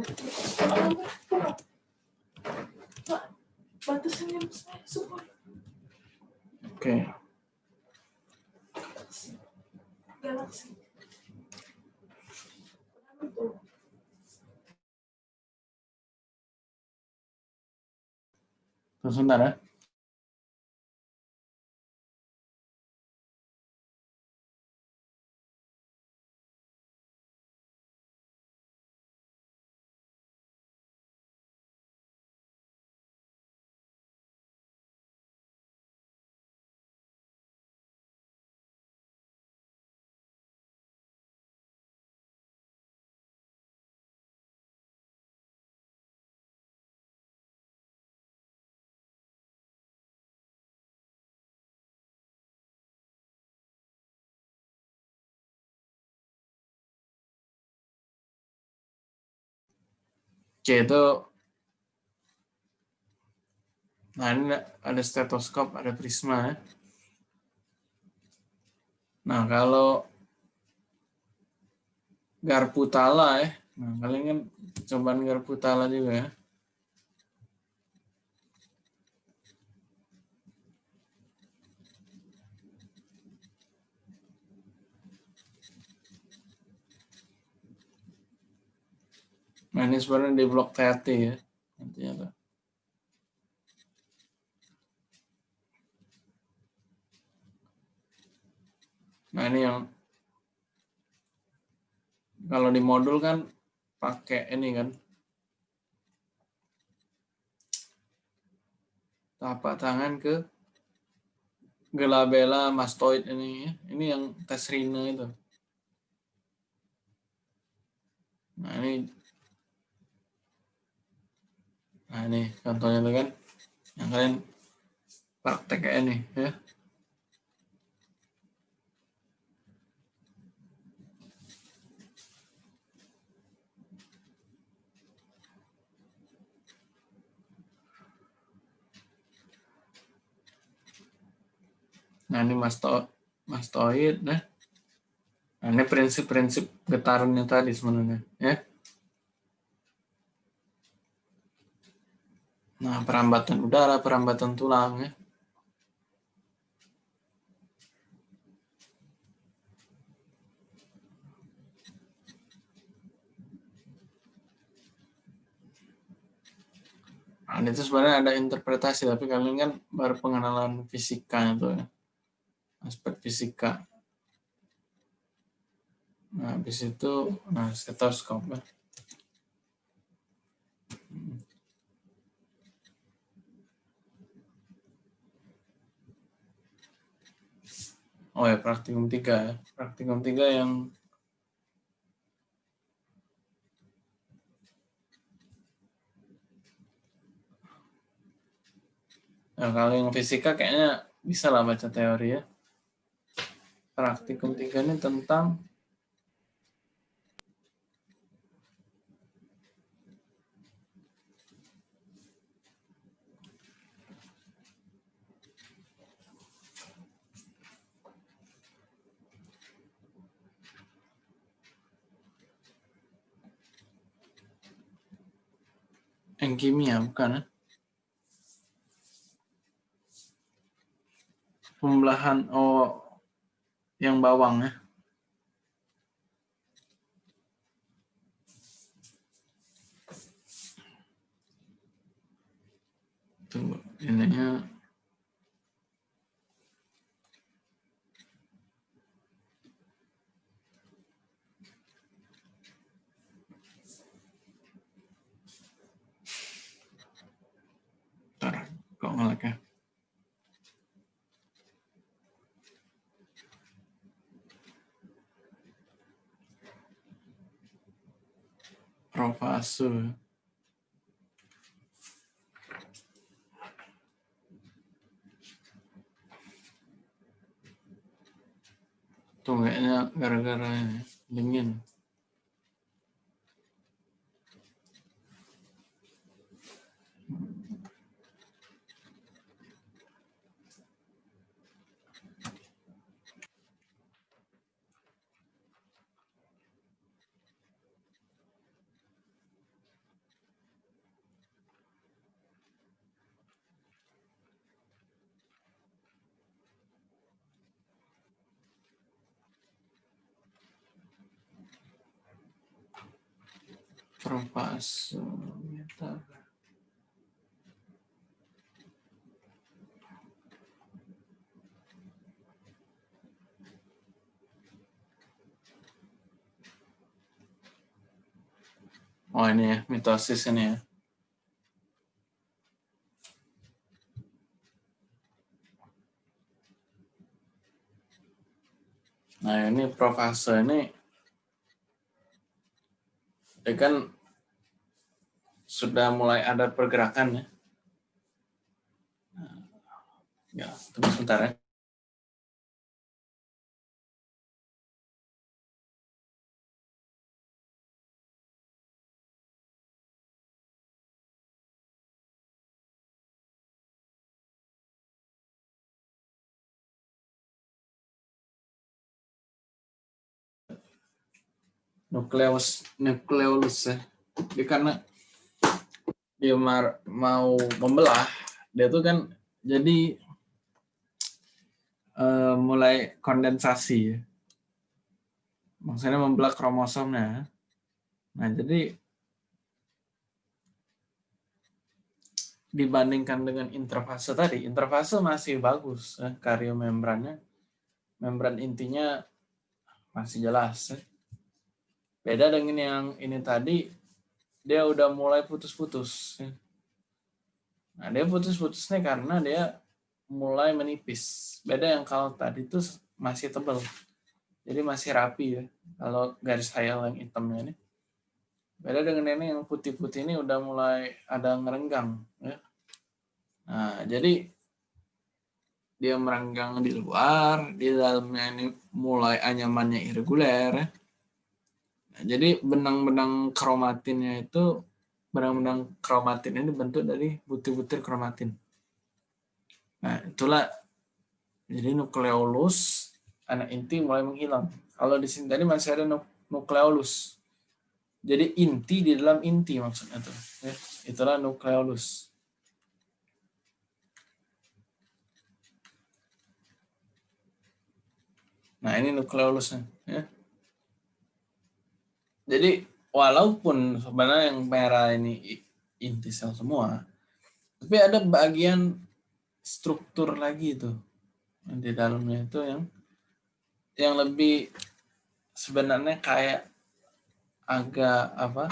S1: Galaksi. Sebentar ya. C itu nah ini ada stetoskop, ada prisma ya. Nah, kalau garpu tala ya. Nah, kalian kan cobaan garpu tala juga ya. Nah, ini sebenarnya di blok TRT ya. Nantinya tuh. Nah, ini yang kalau di modul kan pakai ini kan tapak tangan ke gelabella mastoid ini ya. Ini yang tes rina itu. Nah, ini Nah, ini contohnya tuh kan yang kalian praktek ini ya. Nah, ini masto mastoid nah. Nah, ini prinsip-prinsip getarannya tadi sebenarnya ya. Nah, perambatan udara, perambatan tulang ya. Nah, itu sebenarnya ada interpretasi, tapi kalian kan baru pengenalan fisika itu ya. Aspek fisika. Nah, habis itu, nah, stetoskop ya. Oh ya, praktikum 3 ya. Praktikum 3 yang Nah, kalau yang fisika kayaknya bisa lah baca teori ya. Praktikum 3 ini tentang yang kimia bukan ya? pembelahan oh yang bawang ya tunggu ininya Bentar, kok ngelag ya? Profase. Tuh kayaknya gara-gara ini dingin. Oh ini ya, mitosis ini ya. Nah ini profase ini ya kan sudah mulai ada pergerakan ya. Nah, ya, tunggu sebentar ya. Nukleus, nukleus ya. Jadi karena dia mau membelah, dia tuh kan jadi uh, mulai kondensasi ya. Maksudnya membelah kromosomnya. Nah, jadi dibandingkan dengan interfase tadi, interfase masih bagus ya, karyomembrannya. Membran intinya masih jelas. Ya. Beda dengan yang ini tadi, dia udah mulai putus-putus. Nah, dia putus-putusnya karena dia mulai menipis. Beda yang kalau tadi itu masih tebal. Jadi masih rapi ya. Kalau garis hayal yang hitamnya ini. Beda dengan ini yang putih-putih ini udah mulai ada ngerenggang. Ya. Nah, jadi dia merenggang di luar, di dalamnya ini mulai anyamannya irreguler. Ya. Nah, jadi benang-benang kromatinnya itu, benang-benang kromatin ini bentuk dari butir-butir kromatin. Nah, itulah jadi nukleolus anak inti mulai menghilang. Kalau di sini tadi masih ada nukleolus. Jadi inti di dalam inti maksudnya tuh. Ya, itulah nukleolus. Nah ini nukleolusnya. Ya. Jadi walaupun sebenarnya yang merah ini inti sel semua, tapi ada bagian struktur lagi itu di dalamnya itu yang yang lebih sebenarnya kayak agak apa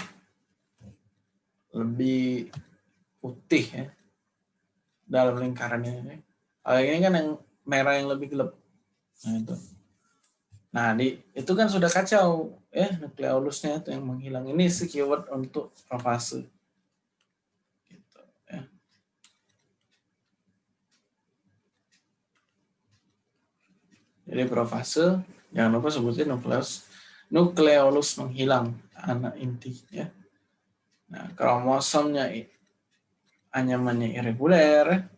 S1: lebih putih ya dalam lingkaran ini. Kalau ini kan yang merah yang lebih gelap. Nah itu. Nah di itu kan sudah kacau ya nukleolusnya itu yang menghilang. Ini keyword untuk profase. Gitu, ya. Jadi profase jangan lupa sebutin nukleus nukleolus menghilang anak inti ya. Nah, kromosomnya anyamannya irreguler,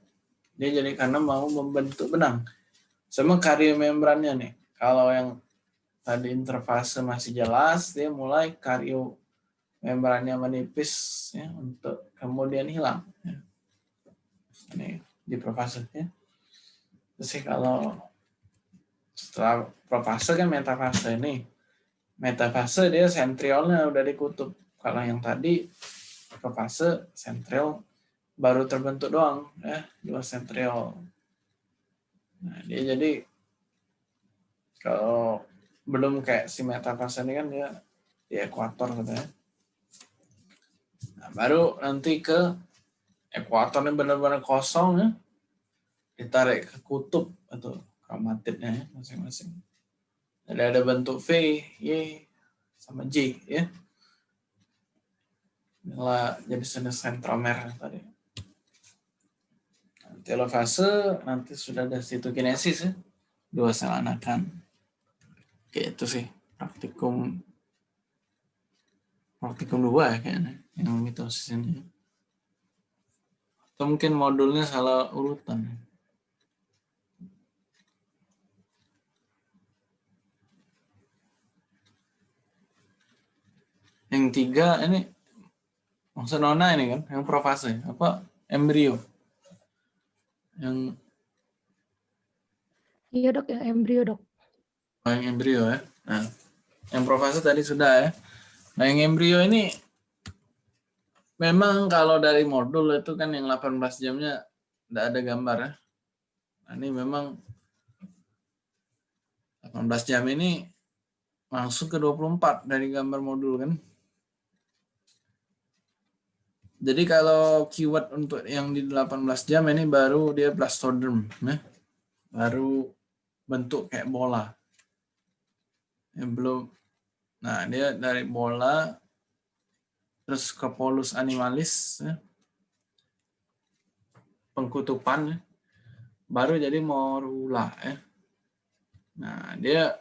S1: dia jadi karena mau membentuk benang. Sama karyomembrannya nih. Kalau yang tadi interfase masih jelas, dia mulai kario membrannya menipis ya, untuk kemudian hilang. Ya. Ini di profase ya. Terus kalau setelah profase kan metafase ini metafase dia sentriolnya udah dikutub. Kalau yang tadi profase sentriol baru terbentuk doang ya dua sentriol. Nah, dia jadi kalau belum kayak si metafase ini kan dia di ekuator gitu ya. Nah, baru nanti ke ekuator ini benar-benar kosong ya. Ditarik ke kutub atau kromatidnya ya masing-masing. Jadi ada bentuk V, Y, sama J ya. Inilah jenis-jenis sentromer tadi. Telofase nanti sudah ada sitokinesis ya. Dua sel anakan. Itu sih praktikum praktikum dua ya kayaknya yang mitosis ini. Atau mungkin modulnya salah urutan. Yang tiga ini maksud nona ini kan, yang profase apa embrio. Yang
S2: Iya dok, yang embrio dok.
S1: Yang embrio ya. Nah, yang profase tadi sudah ya. Nah, yang embrio ini memang kalau dari modul itu kan yang 18 jamnya tidak ada gambar ya. Nah, ini memang 18 jam ini masuk ke 24 dari gambar modul kan. Jadi kalau keyword untuk yang di 18 jam ini baru dia blastoderm, ya. baru bentuk kayak bola. Yang belum, nah dia dari bola terus ke polus animalis, ya. pengkutupan, ya. baru jadi morula. Ya. Nah dia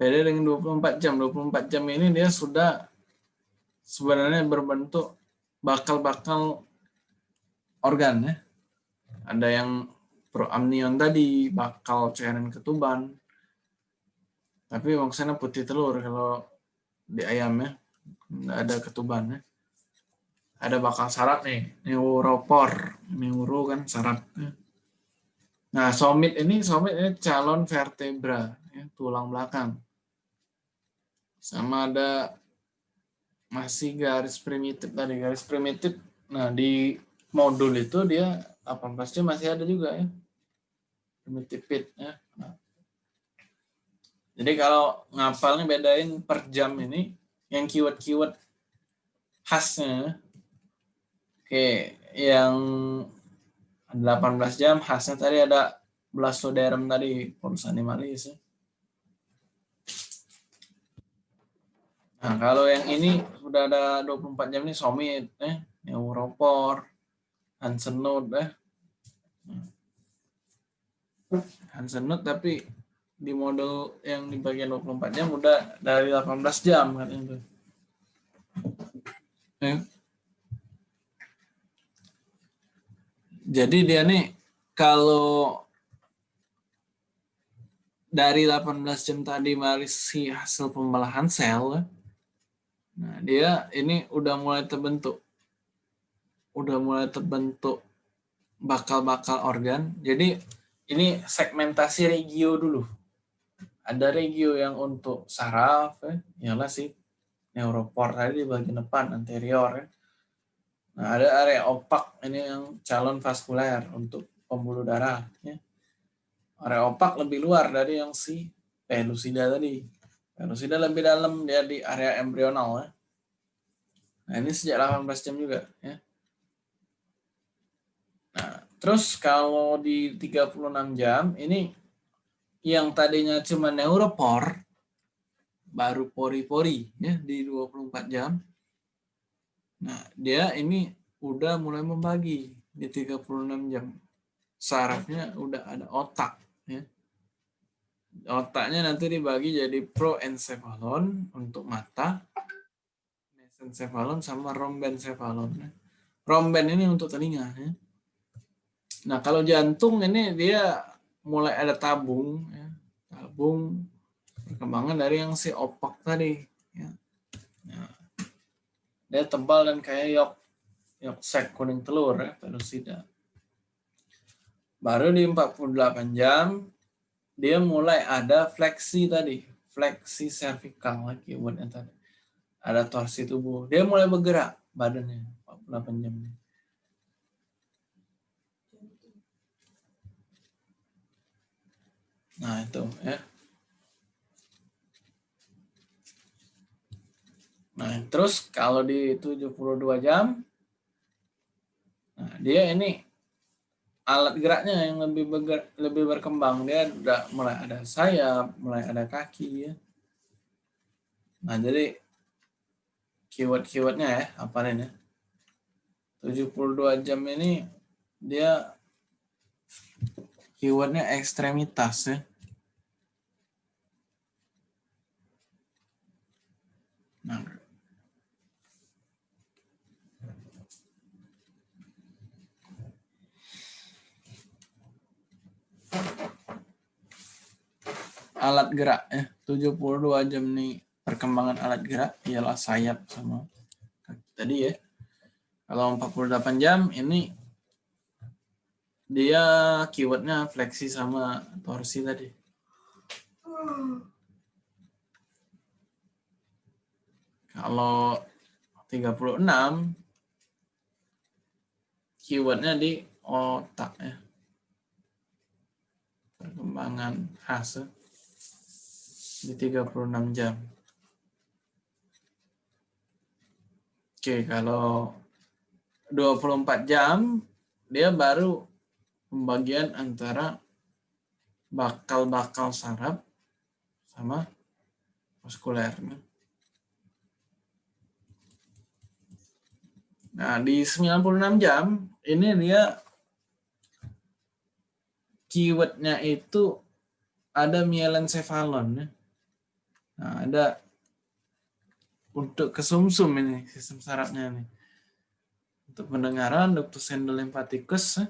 S1: beda dengan 24 jam. 24 jam ini dia sudah sebenarnya berbentuk bakal-bakal organ ya. Ada yang proamnion tadi, bakal cairan ketuban. Tapi maksudnya putih telur kalau di ayamnya nggak ada ketubannya. Ada bakal syarat nih, neuropor, neuro kan syaratnya. Nah, somit ini somit ini calon vertebra, ya, tulang belakang. Sama ada masih garis primitif tadi, garis primitif. Nah, di modul itu dia 18 jam masih ada juga ya. Primitive pit ya. Nah. Jadi kalau ngapalnya bedain per jam ini yang keyword-keyword khasnya. Oke, yang 18 jam khasnya tadi ada blastoderm tadi, polus animalis. Nah, kalau yang ini sudah ada 24 jam ini somit, eh, neuropor, Note eh. Hansen Note tapi di model yang di bagian 24 jam udah dari 18 jam kan itu. Eh. Jadi dia nih kalau dari 18 jam tadi masih hasil pembelahan sel, nah dia ini udah mulai terbentuk udah mulai terbentuk bakal-bakal organ. Jadi ini segmentasi regio dulu. Ada regio yang untuk saraf, ya, ialah si neuropor tadi di bagian depan anterior. Ya. Nah, ada area opak ini yang calon vaskuler untuk pembuluh darah. Ya. Area opak lebih luar dari yang si pelusida tadi. Pelusida lebih dalam dia di area embrional. Ya. Nah, ini sejak 18 jam juga. Ya. Nah, terus kalau di 36 jam ini yang tadinya cuma neuropor baru pori-pori ya di 24 jam. Nah, dia ini udah mulai membagi di 36 jam. Sarafnya udah ada otak ya. Otaknya nanti dibagi jadi proencephalon untuk mata, mesencephalon sama rombencephalon. Ya. Romben ini untuk telinga ya. Nah, kalau jantung ini dia mulai ada tabung, ya. tabung perkembangan dari yang si opak tadi. Ya. Nah, dia tebal dan kayak yok, yok sek kuning telur ya, pelusida. Baru di 48 jam, dia mulai ada fleksi tadi, fleksi cervical lagi buatnya tadi. Ada torsi tubuh. Dia mulai bergerak badannya 48 jam. Nah, itu ya. Nah, terus kalau di 72 jam, nah dia ini alat geraknya yang lebih bergerak, lebih berkembang. Dia udah mulai ada sayap, mulai ada kaki ya. Nah, jadi keyword-keywordnya ya, apa ini? 72 jam ini dia keywordnya ekstremitas ya. Nah. Alat gerak ya, 72 jam nih perkembangan alat gerak ialah sayap sama kaki tadi ya. Kalau 48 jam ini dia keywordnya fleksi sama torsi tadi. Kalau 36 keywordnya di otak ya. Perkembangan hasil di 36 jam. Oke, kalau 24 jam dia baru pembagian antara bakal-bakal saraf sama muskuler. Nah, di 96 jam, ini dia keywordnya itu ada mielencephalon. Ya. Nah, ada untuk kesumsum ini, sistem sarafnya ini. Untuk pendengaran, ductus endolymphaticus,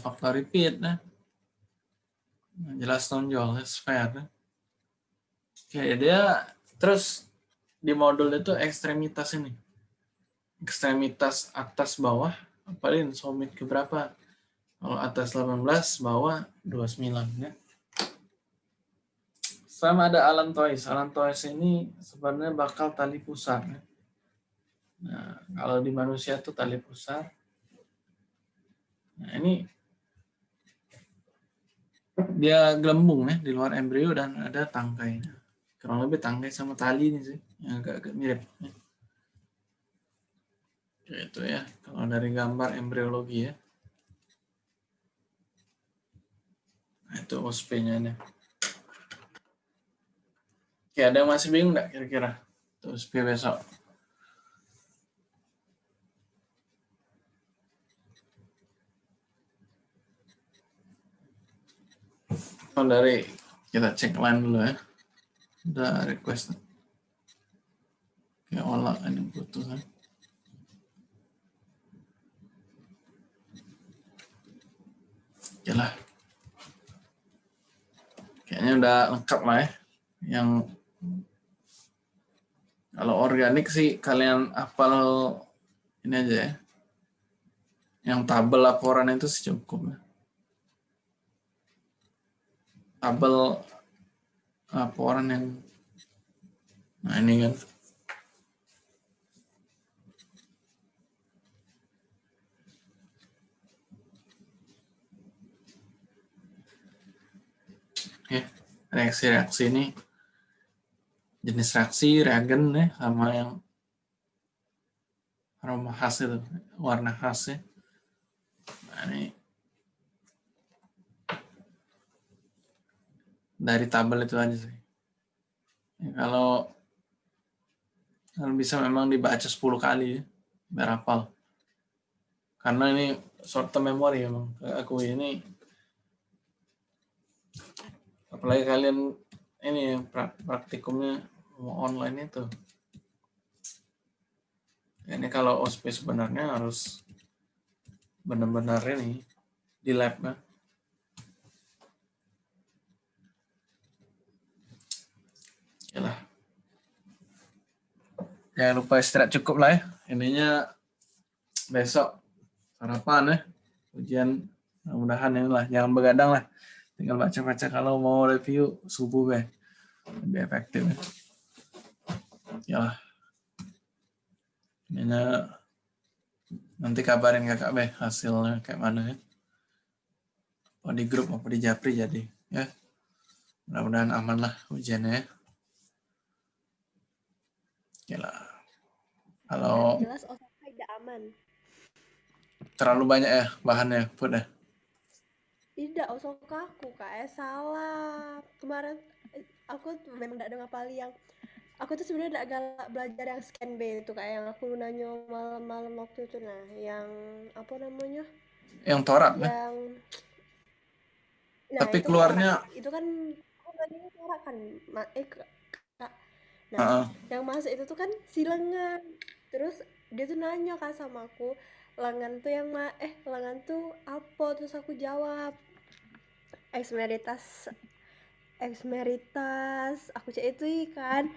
S1: faktor repeat. Nah, jelas tonjol, sphere. Oke, dia terus di modul itu ekstremitas ini. Ekstremitas atas bawah, apalagi somit ke berapa? Kalau atas 18, bawah 29 ya. Sama ada Alan Toys. Alan Toys ini sebenarnya bakal tali pusar. Nah, kalau di manusia itu tali pusar. Nah, ini dia gelembung ya di luar embrio dan ada tangkainya. Kurang lebih tangkai sama tali ini sih, yang agak-agak mirip. Ya. Itu ya, kalau dari gambar embriologi ya. Nah, itu OSP-nya ini. Oke, ada yang masih bingung nggak kira-kira? OSP besok. dari kita cek line dulu ya. Udah request. Kayak olah ini butuh kan. Oke lah kayaknya udah lengkap lah ya. Yang kalau organik sih kalian hafal ini aja ya. Yang tabel laporan itu sih cukup ya. Tabel laporan yang nah ini kan. Ya reaksi-reaksi ini jenis reaksi reagen ya sama yang aroma khas itu warna khas ya nah, ini dari tabel itu aja sih. Ya, kalau kalau bisa memang dibaca 10 kali ya. Karena ini short term memory emang. Aku ini apalagi kalian ini praktikumnya mau online itu. Ini kalau OSP sebenarnya harus benar-benar ini di lab ya. Yalah. Jangan lupa istirahat cukup lah ya. Ininya besok sarapan ya. Ujian mudah-mudahan inilah. Jangan begadang lah. Tinggal baca-baca kalau mau review subuh be. Lebih efektif ya. Yalah. Ininya nanti kabarin kakak be hasilnya kayak mana ya. Mau di grup mau di japri jadi ya. Mudah-mudahan aman lah ujiannya ya. Gila. Kalau jelas tidak aman. Terlalu banyak ya bahannya, put ya?
S3: Tidak, Osaka aku kayak salah. Kemarin eh, aku memang tidak ada ngapal yang aku tuh sebenarnya galak belajar yang scan B itu kayak yang aku nanya malam-malam waktu itu nah yang apa namanya
S1: yang torak yang nah, tapi itu keluarnya
S3: kan, itu kan aku nanya torak kan eh Nah, uh -uh. yang masuk itu tuh kan si lengan. Terus dia tuh nanya kan sama aku, lengan tuh yang ma eh lengan tuh apa? Terus aku jawab, eksmeritas eksmeritas aku cek itu kan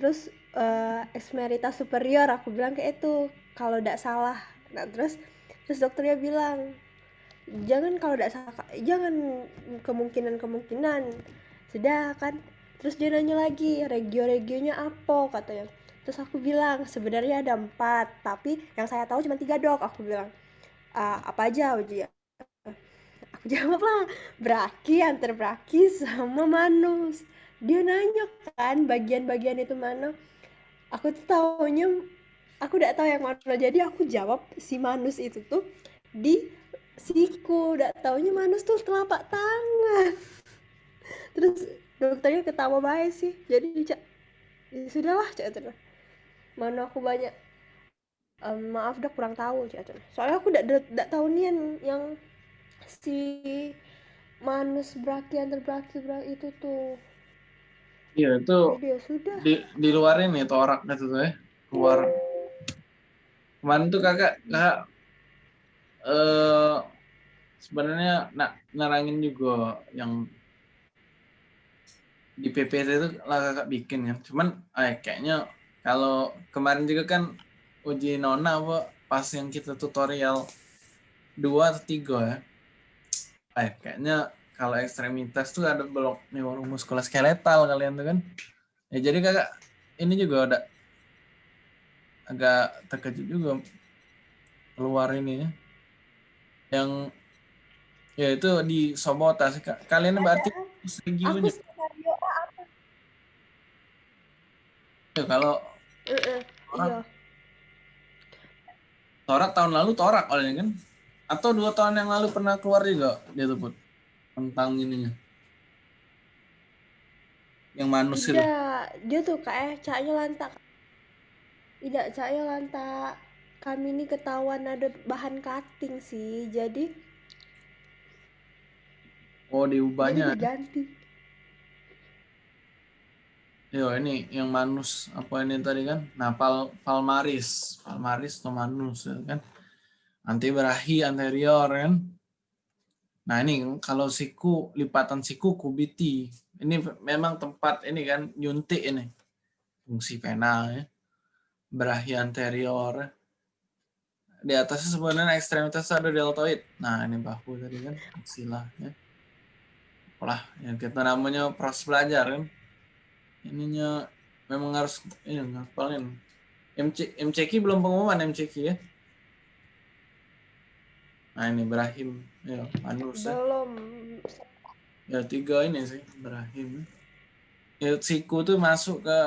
S3: terus uh, eksmeritas superior aku bilang kayak itu kalau tidak salah. Nah terus terus dokternya bilang jangan kalau tidak salah jangan kemungkinan kemungkinan sudah kan? Terus dia nanya lagi regio-regionya apa? katanya. Terus aku bilang sebenarnya ada empat tapi yang saya tahu cuma tiga dok. Aku bilang uh, apa aja uji aku jawab lah braki antar braki sama manus dia nanya kan bagian-bagian itu mana. Aku tuh taunya aku udah tahu yang mana. Jadi aku jawab si manus itu tuh di siku. Udah taunya manus tuh telapak tangan. Terus dokternya ketawa baik sih. Jadi cak ya sudahlah cak itu mana aku banyak um, maaf dok kurang tahu cak itu soalnya aku tidak tidak tahu nih yang, yang si manus braki antar braki itu tuh
S1: iya itu ya sudah di di luar ini torak tuh ya keluar kemarin tuh kakak kakak eh sebenarnya nak narangin juga yang di PPT itu lah kakak bikin kan. Cuman eh, kayaknya kalau kemarin juga kan uji nona apa pas yang kita tutorial dua atau tiga ya. Eh, kayaknya kalau ekstremitas tuh ada blok neuromuskuloskeletal kalian tuh kan. Ya jadi kakak ini juga ada agak terkejut juga keluar ini ya. Yang ya itu di Sobotas. Kalian berarti
S3: Aku skenario A apa?
S1: Ya, kalau
S3: Uh, uh,
S1: Orang.
S3: iya.
S1: torak tahun lalu torak oleh kan atau dua tahun yang lalu pernah keluar juga dia tuh Put, tentang ininya. Yang manus itu.
S3: Tidak, dia tuh kayak caknya lantak. Tidak, caknya lantak. Kami ini ketahuan ada bahan cutting sih, jadi
S1: oh
S3: jadi
S1: diubahnya
S3: diganti.
S1: yo ini yang manus apa ini tadi kan? Nah pal palmaris. Palmaris atau manus ya kan? Anti berahi anterior kan nah ini kalau siku lipatan siku kubiti. Ini memang tempat ini kan nyuntik ini. Fungsi pena ya. Berahi anterior. Di atasnya sebenarnya ekstremitas ada deltoid. Nah ini bahu tadi kan sila ya. Lah yang kita namanya proses belajar kan. Ininya memang harus ini ngapalin. MC, MCQ belum pengumuman MCQ ya nah ini Ibrahim. Ya Manus ya.
S3: Belum.
S1: ya tiga ini sih Ibrahim. Ya siku tuh masuk ke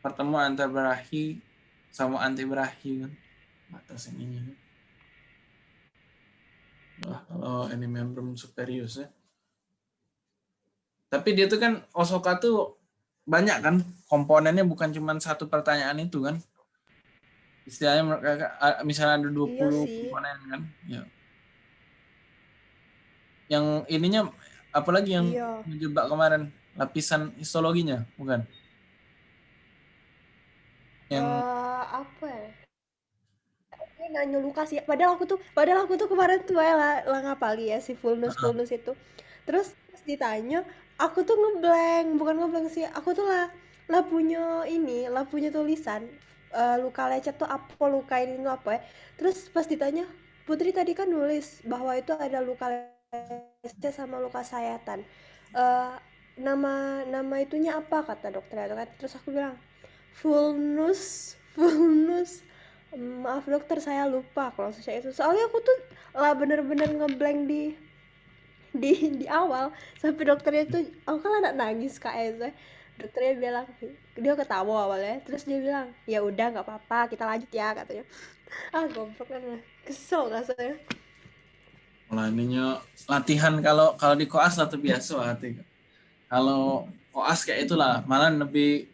S1: pertemuan antara berahi sama anti berahi kan. Batas ininya Wah, kalau ini membrum superius ya. Tapi dia tuh kan Osoka tuh banyak kan komponennya bukan cuma satu pertanyaan itu kan istilahnya mereka misalnya ada 20
S3: Iya sih.
S1: komponen kan ya yang ininya apalagi yang
S3: Iya.
S1: menjebak kemarin lapisan histologinya bukan yang
S3: Eh, apa ya? Ini nanya Lukas ya. Padahal aku tuh, padahal aku tuh kemarin tuh ya lah, lah ngapali ya si fullness fullness itu. Terus ditanya, aku tuh ngeblank, bukan ngeblank sih. Aku tuh lah lah punya ini, lah punya tulisan eh, luka lecet tuh apa, luka ini tuh apa ya. Terus pas ditanya, Putri tadi kan nulis bahwa itu ada luka lecet sama luka sayatan. Eh, nama nama itunya apa kata dokter itu kan. Terus aku bilang Fulnus, Fulnus. Maaf dokter, saya lupa kalau saya itu. Soalnya aku tuh lah bener-bener ngeblank di di di awal sampai dokternya tuh aku kan anak nangis kak Eza dokternya bilang dia ketawa awalnya terus dia bilang ya udah nggak apa-apa kita lanjut ya katanya ah goblok kan kesel
S1: Lah ininya latihan kalau kalau di koas lah tuh biasa hati. Kalau koas kayak itulah malah lebih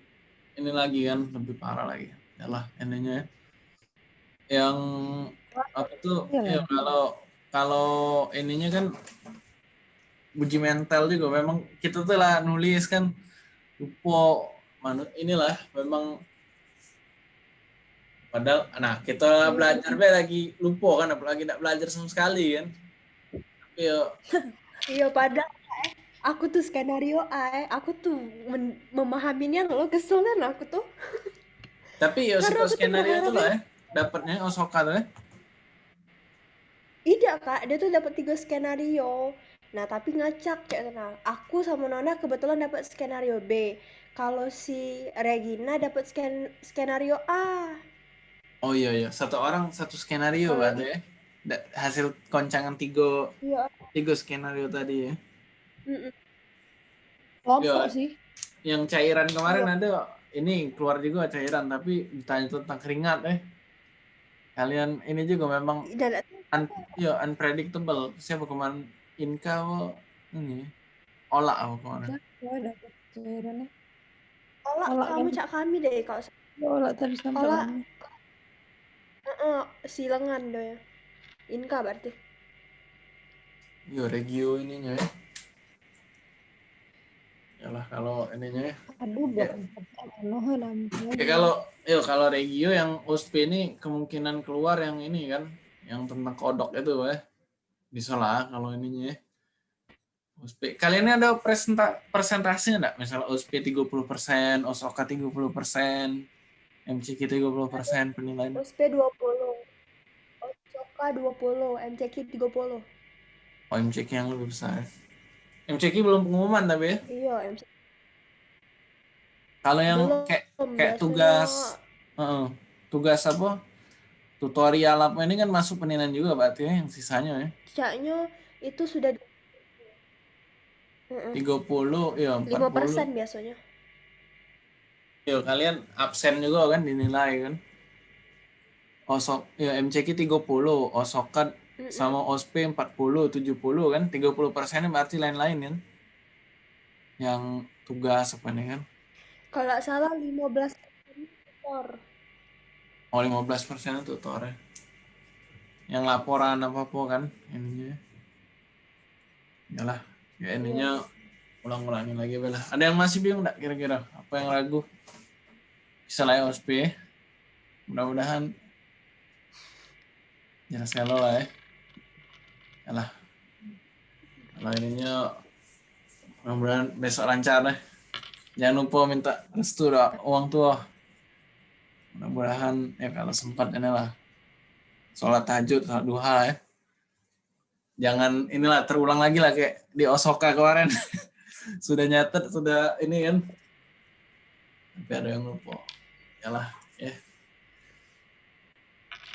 S1: ini lagi kan lebih parah lagi. Yalah ininya ya. yang apa tuh
S2: Iya
S1: ya, kalau kalau ininya kan uji mental juga memang kita tuh lah nulis kan lupa manu inilah memang padahal nah kita belajar be lagi lupa kan apalagi tidak belajar sama sekali kan tapi ya
S3: iya padahal eh, aku tuh skenario A eh. aku tuh memahaminya lo kesel kan aku tuh
S1: tapi ya
S3: Karena aku tuh
S1: skenario itu lah ya dapatnya Osoka tuh ya
S3: Iya kak, dia tuh dapat tiga skenario. Nah tapi ngacak kayak tenang. Aku sama Nona kebetulan dapat skenario B. Kalau si Regina dapat sken skenario A.
S1: oh iya iya satu orang satu skenario
S3: Kalau
S1: berarti ya Da- hasil koncangan tiga
S3: Iya.
S1: tiga skenario tadi ya.
S2: Kelompok
S1: Iya.
S2: sih.
S1: yang cairan kemarin
S3: Iya.
S1: ada ini keluar juga cairan tapi ditanya tentang keringat eh kalian ini juga memang
S3: Dan
S1: un, ya unpredictable siapa kemarin Inka apa ini Ola apa kemarin
S2: Ya dapat cairannya.
S3: Ola
S2: Ola
S3: kamu cak kami deh kalau
S2: olah tadi sampai
S3: Olah.
S2: lama.
S3: Heeh, si lengan deh ya. Inka berarti.
S1: yo regio ininya ya Yalah kalau ininya ya
S2: Aduh,
S1: Ya. Ya kalau yo kalau regio yang USP ini kemungkinan keluar yang ini kan, yang tentang kodok itu ya. Bisa lah kalau ininya ya. OSP. Kalian ini ada presenta presentasinya enggak? Misalnya OSP 30%, OSOKA 30%, MCQ 30% penilaian.
S3: OSP 20. OSOKA 20, MCQ 30.
S1: Oh, MCQ yang lebih besar. MCQ belum pengumuman tapi ya?
S3: Iya, MCQ.
S1: Kalau yang
S3: Belum,
S1: kayak kayak
S3: biasanya-
S1: tugas Heeh. tugas apa? Tutorial apa ini kan masuk penilaian juga berarti ya yang sisanya ya.
S3: Kayaknya itu sudah Heeh.
S1: 30 ya 40.
S3: 5% biasanya.
S1: Ya kalian absen juga kan dinilai kan. Osok ya MCQ 30, Osokan
S3: Mm-mm.
S1: sama OSP 40, 70 kan. 30 persennya berarti lain-lain kan. Yang tugas apa nih kan.
S3: Kalau salah 15 tutor.
S1: Oh 15 persen tutor ya. Yang laporan apa-apa kan ininya. Yalah, ya ininya ulang-ulangin lagi bela. Ada yang masih bingung enggak kira-kira? Apa yang ragu? Ya OSP. Mudah-mudahan jelas kalau lah ya. Yalah. Kalau ininya mudah-mudahan besok lancar deh. Jangan lupa minta restu doa uang tua. Mudah-mudahan ya kalau sempat ini lah. Sholat tahajud, sholat duha lah ya. Jangan inilah terulang lagi lah kayak di Osaka kemarin. sudah nyatet, sudah ini kan. Tapi ada yang lupa. Yalah, ya.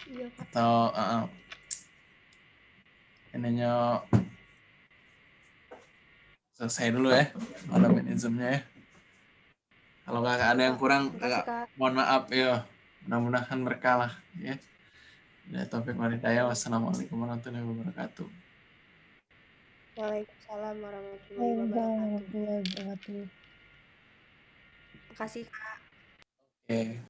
S3: Iya, Kak.
S1: Atau uh, ininya selesai dulu ya. Manajemennya ya. Kalau kakak ada yang kurang, kakak
S3: Kak.
S1: mohon maaf ya. Mudah-mudahan berkah lah ya. Ya, Taufik Maridaya. Wassalamualaikum warahmatullahi wabarakatuh.
S3: Waalaikumsalam warahmatullahi wabarakatuh.
S4: wabarakatuh.
S3: Makasih, Kak.
S1: Oke.